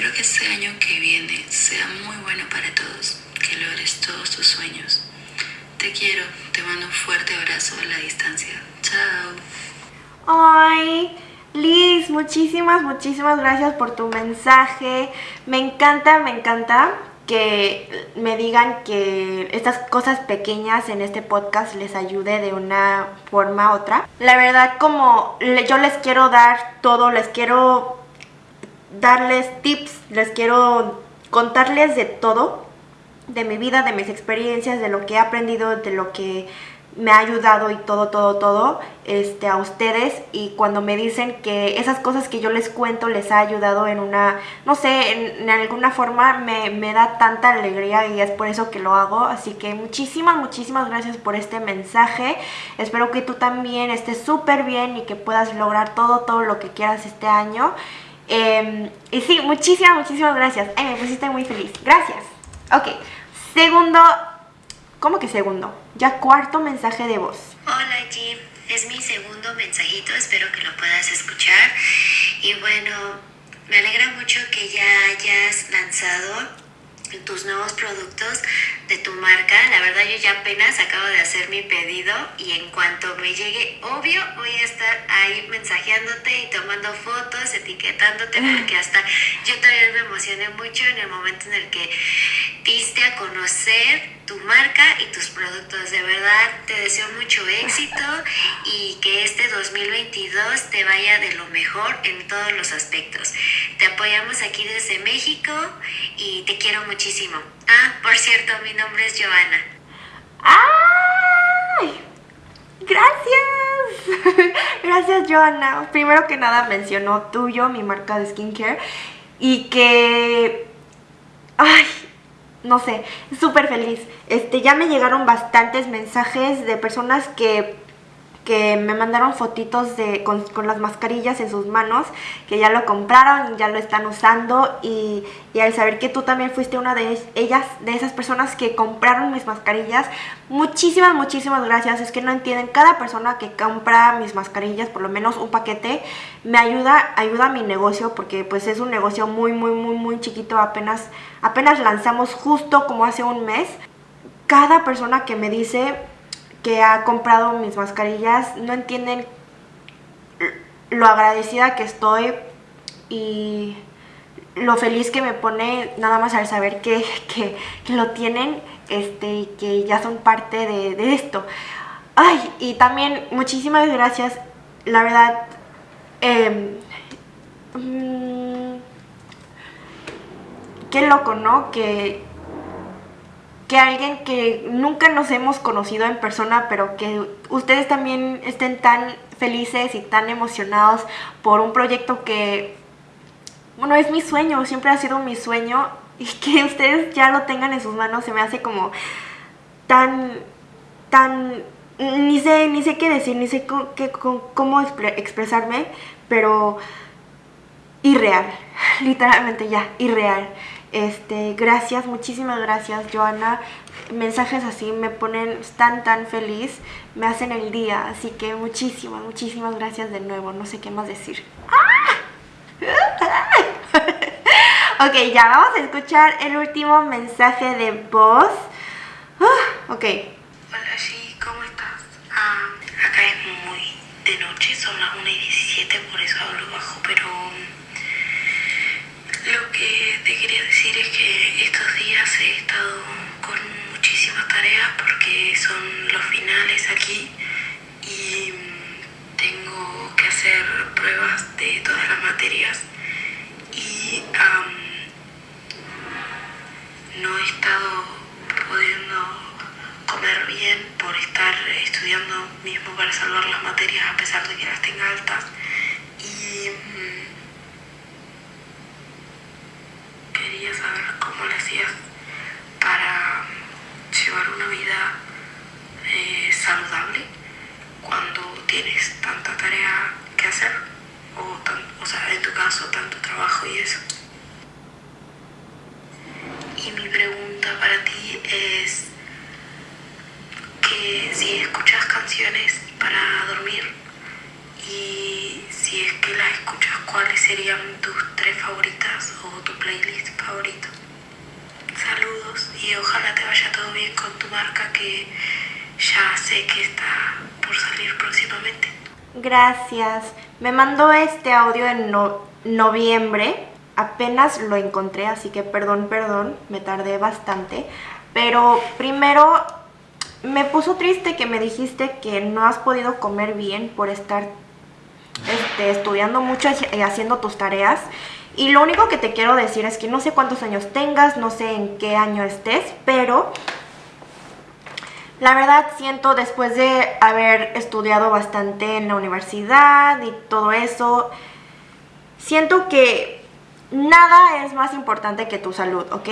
Espero que este año que viene sea muy bueno para todos, que logres todos tus sueños. Te quiero, te mando un fuerte abrazo a la distancia. Chao. Ay, Liz, muchísimas, muchísimas gracias por tu mensaje. Me encanta, me encanta que me digan que estas cosas pequeñas en este podcast les ayude de una forma u otra. La verdad, como yo les quiero dar todo, les quiero darles tips, les quiero contarles de todo, de mi vida, de mis experiencias, de lo que he aprendido, de lo que me ha ayudado y todo, todo, todo este, a ustedes y cuando me dicen que esas cosas que yo les cuento les ha ayudado en una, no sé, en, alguna forma me, me, da tanta alegría y es por eso que lo hago. Así que muchísimas, muchísimas gracias por este mensaje. Espero que tú también estés súper bien y que puedas lograr todo, todo lo que quieras este año. Em, y sí, muchísimas, muchísimas gracias. Ay, me pusiste muy feliz. Gracias. Ok, segundo ¿Cómo que segundo? Ya cuarto mensaje de voz. Hola Jim, es mi segundo mensajito, espero que lo puedas escuchar. Y bueno, me alegra mucho que ya hayas lanzado tus nuevos productos de tu marca. La verdad yo ya apenas acabo de hacer mi pedido y en cuanto me llegue, obvio, voy a estar ahí mensajeándote y tomando fotos, etiquetándote, porque hasta yo también me emocioné mucho en el momento en el que diste a conocer tu marca y tus productos. De verdad te deseo mucho éxito y que este 2022 te vaya de lo mejor en todos los aspectos. Te apoyamos aquí desde México y te quiero muchísimo. Ah, por cierto, mi nombre es Joana. ¡Ay! Gracias. Gracias, Joana. Primero que nada mencionó tuyo, mi marca de skincare. Y que... Ay, no sé, súper feliz. Este, ya me llegaron bastantes mensajes de personas que que me mandaron fotitos de, con, las mascarillas en sus manos, que ya lo compraron ya lo están usando y, y, al saber que tú también fuiste una de ellas, de esas personas que compraron mis mascarillas, muchísimas, muchísimas gracias, es que no entienden, cada persona que compra mis mascarillas, por lo menos un paquete, me ayuda, ayuda a mi negocio porque pues es un negocio muy, muy, muy, muy chiquito, apenas, apenas lanzamos justo como hace un mes, cada persona que me dice que ha comprado mis mascarillas no entienden lo agradecida que estoy y lo feliz que me pone nada más al saber que, lo tienen este, y que ya son parte de, esto. Ay, y también muchísimas gracias, la verdad, eh, qué loco, ¿no? Que que alguien que nunca nos hemos conocido en persona, pero que ustedes también estén tan felices y tan emocionados por un proyecto que, bueno, es mi sueño, siempre ha sido mi sueño y que ustedes ya lo tengan en sus manos se me hace como tan, tan, ni sé, ni sé qué decir, ni sé cómo expresarme, pero irreal, literalmente ya, irreal. Este, gracias, muchísimas gracias, Joana. Mensajes así me ponen tan, tan feliz, me hacen el día. Así que muchísimas, muchísimas gracias de nuevo. No sé qué más decir. ok, ya vamos a escuchar el último mensaje de voz. Ah, ok. Decir es que estos días he estado con muchísimas tareas porque son los finales aquí y tengo que hacer pruebas de todas las materias y no he estado pudiendo comer bien por estar estudiando mismo para salvar las materias a pesar de que las tenga altas y quería saber cómo le hacías para llevar una vida eh, saludable cuando tienes tanta tarea que hacer o, o sea, en tu caso tanto trabajo y eso. Y mi pregunta para ti es que si escuchas canciones para dormir y si es que las escuchas, ¿cuáles serían tus tres favoritas o tu playlist favorito? Saludos y ojalá te vaya todo bien con tu marca que ya sé que está por salir próximamente. Gracias. Me mandó este audio en noviembre apenas lo encontré, así que perdón, perdón, me tardé bastante. Pero primero me puso triste que me dijiste que no has podido comer bien por estar este, estudiando mucho y haciendo tus tareas. Y lo único que te quiero decir es que no sé cuántos años tengas, no sé en qué año estés, pero la verdad siento después de haber estudiado bastante en la universidad y todo eso, siento que nada es más importante que tu salud, ¿ok?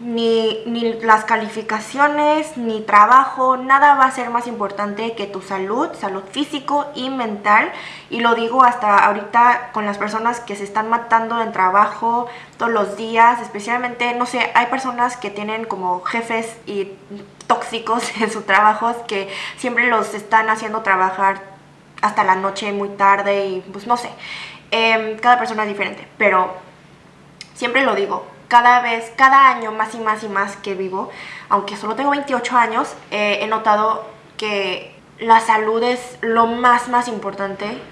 Ni, ni, las calificaciones, ni trabajo, nada va a ser más importante que tu salud, salud físico y mental. Y lo digo hasta ahorita con las personas que se están matando en trabajo todos los días, especialmente, no sé, hay personas que tienen como jefes y tóxicos en sus trabajos que siempre los están haciendo trabajar hasta la noche muy tarde y pues no sé, em, cada persona es diferente, pero siempre lo digo, cada vez, cada año más y más y más que vivo, aunque solo tengo 28 años, eh, he notado que la salud es lo más, más importante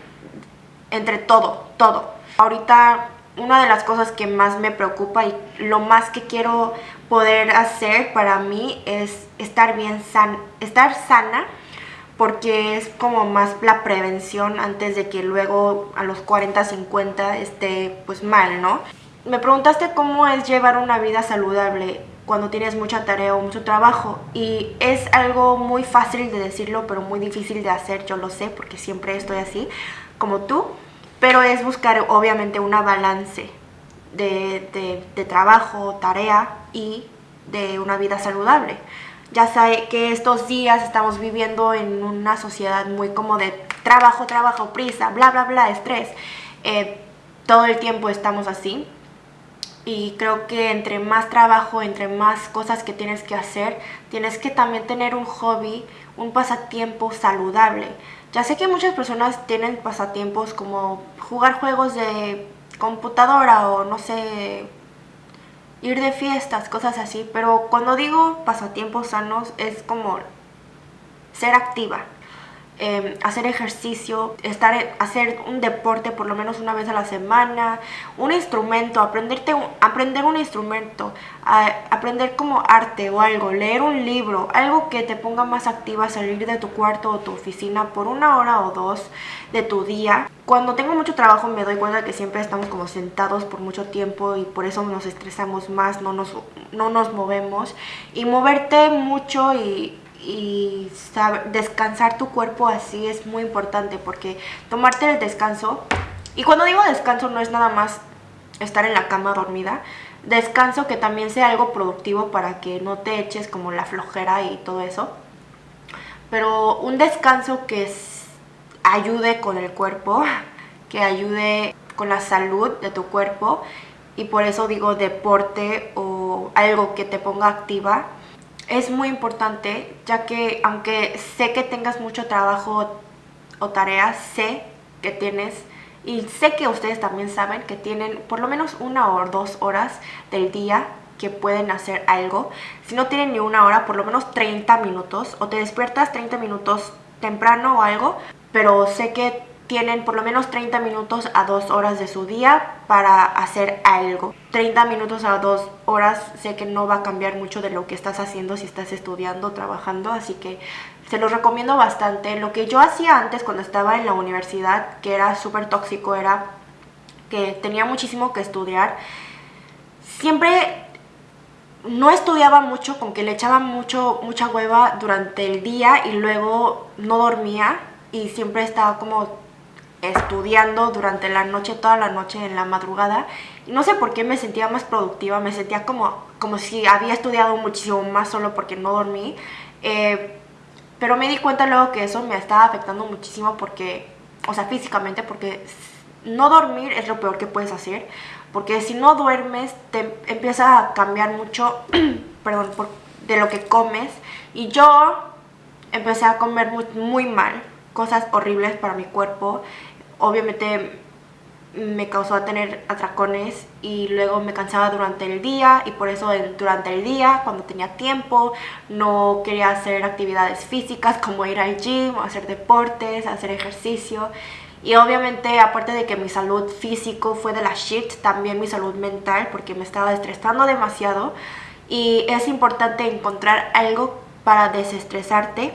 entre todo, todo. Ahorita una de las cosas que más me preocupa y lo más que quiero poder hacer para mí es estar bien san estar sana porque es como más la prevención antes de que luego a los 40, 50 esté pues mal, ¿no? Me preguntaste cómo es llevar una vida saludable cuando tienes mucha tarea o mucho trabajo y es algo muy fácil de decirlo pero muy difícil de hacer, yo lo sé porque siempre estoy así como tú, pero es buscar obviamente una balance de, trabajo, tarea y de una vida saludable. Ya sé que estos días estamos viviendo en una sociedad muy como de trabajo, trabajo, prisa, bla, bla, bla, estrés. Eh, todo el tiempo estamos así y creo que entre más trabajo, entre más cosas que tienes que hacer, tienes que también tener un hobby, un pasatiempo saludable. Ya sé que muchas personas tienen pasatiempos como jugar juegos de computadora o no sé, ir de fiestas, cosas así, pero cuando digo pasatiempos sanos es como ser activa, Em, hacer ejercicio, estar, hacer un deporte por lo menos una vez a la semana, un instrumento, aprender un instrumento, aprender como arte o algo, leer un libro, algo que te ponga más activa, salir de tu cuarto o tu oficina por una hora o dos de tu día. Cuando tengo mucho trabajo me doy cuenta que siempre estamos como sentados por mucho tiempo y por eso nos estresamos más, no nos, no nos movemos. Y moverte mucho y y descansar tu cuerpo así es muy importante porque tomarte el descanso, y cuando digo descanso no es nada más estar en la cama dormida, descanso que también sea algo productivo para que no te eches como la flojera y todo eso, pero un descanso que ayude con el cuerpo, que ayude con la salud de tu cuerpo y por eso digo deporte o algo que te ponga activa es muy importante, ya que aunque sé que tengas mucho trabajo o tareas, sé que tienes y sé que ustedes también saben que tienen por lo menos una o dos horas del día que pueden hacer algo. Si no tienen ni una hora, por lo menos 30 minutos o te despiertas 30 minutos temprano o algo, pero sé que tienen por lo menos 30 minutos a 2 horas de su día para hacer algo. 30 minutos a 2 horas sé que no va a cambiar mucho de lo que estás haciendo si estás estudiando, trabajando, así que se los recomiendo bastante. Lo que yo hacía antes cuando estaba en la universidad, que era súper tóxico, era que tenía muchísimo que estudiar. Siempre no estudiaba mucho, con que le echaba mucho, mucha hueva durante el día y luego no dormía y siempre estaba como estudiando durante la noche, toda la noche en la madrugada. No sé por qué me sentía más productiva, me sentía como, como si había estudiado muchísimo más solo porque no dormí. Eh, pero me di cuenta luego que eso me estaba afectando muchísimo porque, o sea, físicamente, porque no dormir es lo peor que puedes hacer. Porque si no duermes, te empieza a cambiar mucho, perdón, de lo que comes. Y yo empecé a comer muy, muy mal, cosas horribles para mi cuerpo obviamente me causó tener atracones y luego me cansaba durante el día y por eso durante el día cuando tenía tiempo no quería hacer actividades físicas como ir al gym hacer deportes, hacer ejercicio Y obviamente, aparte de que mi salud físico fue de la shit, también mi salud mental, porque me estaba estresando demasiado. Y es importante encontrar algo para desestresarte.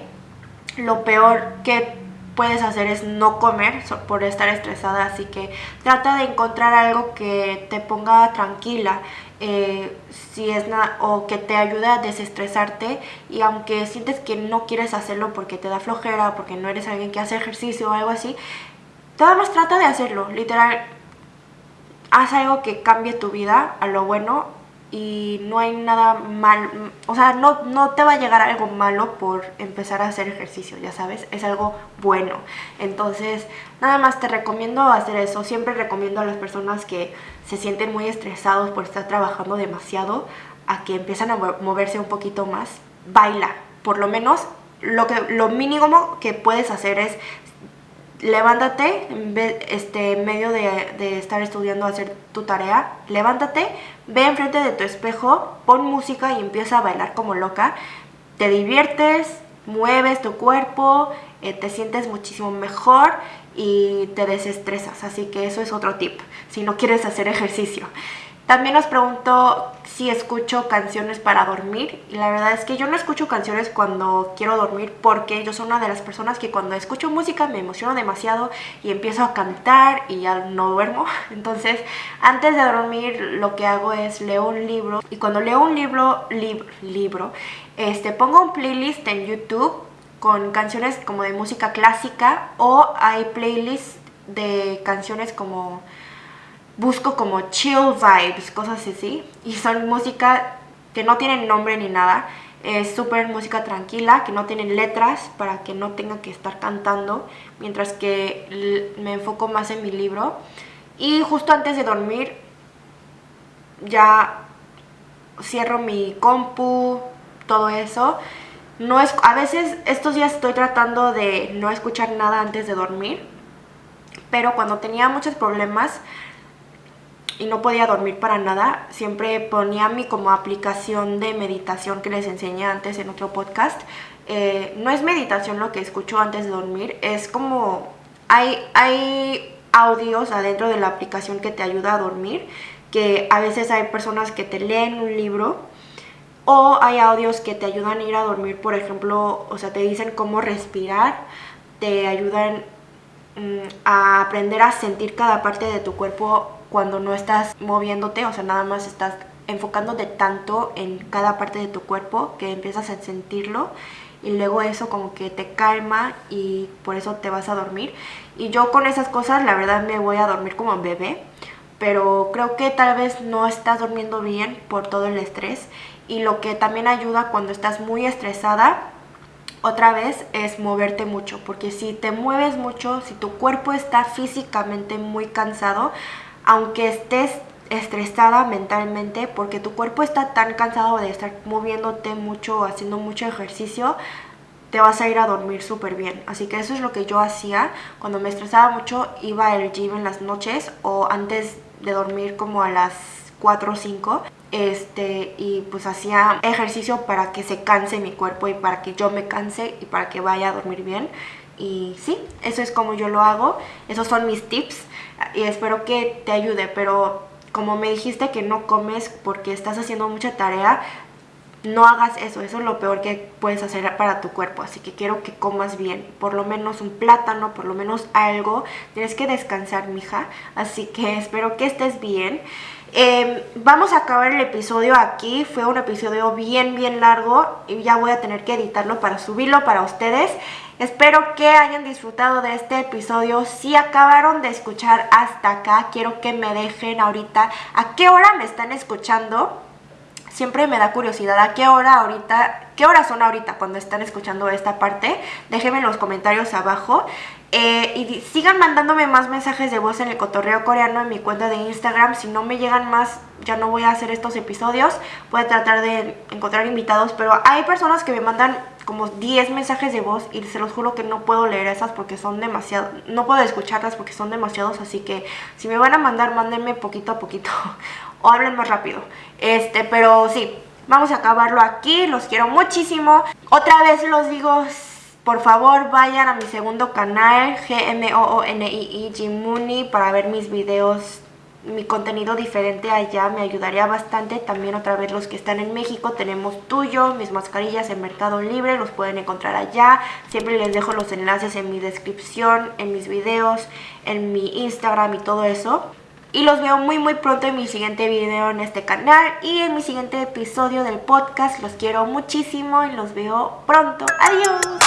Lo peor que puedes hacer es no comer por estar estresada, así que trata de encontrar algo que te ponga tranquila. Eh, si es o que te ayude a desestresarte y aunque sientes que no quieres hacerlo porque te da flojera, porque no eres alguien que hace ejercicio o algo así, nada más trata de hacerlo, literal, haz algo que cambie tu vida a lo bueno y no hay nada mal, o sea, no, no te va a llegar algo malo por empezar a hacer ejercicio, ya sabes, es algo bueno. Entonces, nada más te recomiendo hacer eso, siempre recomiendo a las personas que se sienten muy estresados por estar trabajando demasiado, a que empiezan a moverse un poquito más, baila, por lo menos lo, que, lo mínimo que puedes hacer es levántate en este, medio de, de, estar estudiando, hacer tu tarea, levántate, ve enfrente de tu espejo, pon música y empieza a bailar como loca, te diviertes, mueves tu cuerpo, eh, te sientes muchísimo mejor y te desestresas, así que eso es otro tip, si no quieres hacer ejercicio. También os pregunto si escucho canciones para dormir y la verdad es que yo no escucho canciones cuando quiero dormir porque yo soy una de las personas que cuando escucho música me emociono demasiado y empiezo a cantar y ya no duermo. Entonces antes de dormir lo que hago es leo un libro y cuando leo un libro, libro, este, pongo un playlist en YouTube con canciones como de música clásica o hay playlists de canciones como busco como chill vibes, cosas así. Y son música que no tienen nombre ni nada. Es súper música tranquila, que no tienen letras para que no tenga que estar cantando. Mientras que me enfoco más en mi libro. Y justo antes de dormir ya cierro mi compu, todo eso. No es, a veces estos días estoy tratando de no escuchar nada antes de dormir. Pero cuando tenía muchos problemas y no podía dormir para nada, siempre ponía mi como aplicación de meditación que les enseñé antes en otro podcast. Eh, no es meditación lo que escucho antes de dormir, es como hay, hay audios adentro de la aplicación que te ayuda a dormir, que a veces hay personas que te leen un libro o hay audios que te ayudan a ir a dormir, por ejemplo, o sea, te dicen cómo respirar, te ayudan a aprender a sentir cada parte de tu cuerpo cuando no estás moviéndote, o sea, nada más estás enfocándote tanto en cada parte de tu cuerpo que empiezas a sentirlo y luego eso como que te calma y por eso te vas a dormir. Y yo con esas cosas la verdad me voy a dormir como bebé, pero creo que tal vez no estás durmiendo bien por todo el estrés y lo que también ayuda cuando estás muy estresada otra vez es moverte mucho, porque si te mueves mucho, si tu cuerpo está físicamente muy cansado, aunque estés estresada mentalmente porque tu cuerpo está tan cansado de estar moviéndote mucho, haciendo mucho ejercicio, te vas a ir a dormir súper bien. Así que eso es lo que yo hacía. Cuando me estresaba mucho iba al gym en las noches o antes de dormir como a las 4 o 5 este y pues hacía ejercicio para que se canse mi cuerpo y para que yo me canse y para que vaya a dormir bien. Y sí, eso es como yo lo hago, esos son mis tips y espero que te ayude, pero como me dijiste que no comes porque estás haciendo mucha tarea, no hagas eso, eso es lo peor que puedes hacer para tu cuerpo, así que quiero que comas bien, por lo menos un plátano, por lo menos algo, tienes que descansar, mija, así que espero que estés bien. Em, vamos a acabar el episodio aquí, fue un episodio bien bien largo y ya voy a tener que editarlo para subirlo para ustedes. Espero que hayan disfrutado de este episodio. Si acabaron de escuchar hasta acá, quiero que me dejen ahorita a qué hora me están escuchando. Siempre me da curiosidad a qué hora ahorita, qué horas son ahorita cuando están escuchando esta parte. Déjenme en los comentarios abajo. Eh, y sigan mandándome más mensajes de voz en el cotorreo coreano en mi cuenta de Instagram. Si no me llegan más, ya no voy a hacer estos episodios. Voy a tratar de encontrar invitados. Pero hay personas que me mandan como 10 mensajes de voz y se los juro que no puedo leer esas porque son demasiado, no puedo escucharlas porque son demasiados, así que si me van a mandar, mándenme poquito a poquito o hablen más rápido. Este, pero sí, vamos a acabarlo aquí, los quiero muchísimo. Otra vez los digo, por favor vayan a mi segundo canal, G-M-O-O-N-I-I, Jimuni, para ver mis videos, mi contenido diferente allá, me ayudaría bastante. También otra vez los que están en México, tenemos tuyo, mis mascarillas en Mercado Libre, los pueden encontrar allá. Siempre les dejo los enlaces en mi descripción, en mis videos, en mi Instagram y todo eso. Y los veo muy muy pronto en mi siguiente video en este canal y en mi siguiente episodio del podcast. Los quiero muchísimo y los veo pronto. ¡Adiós!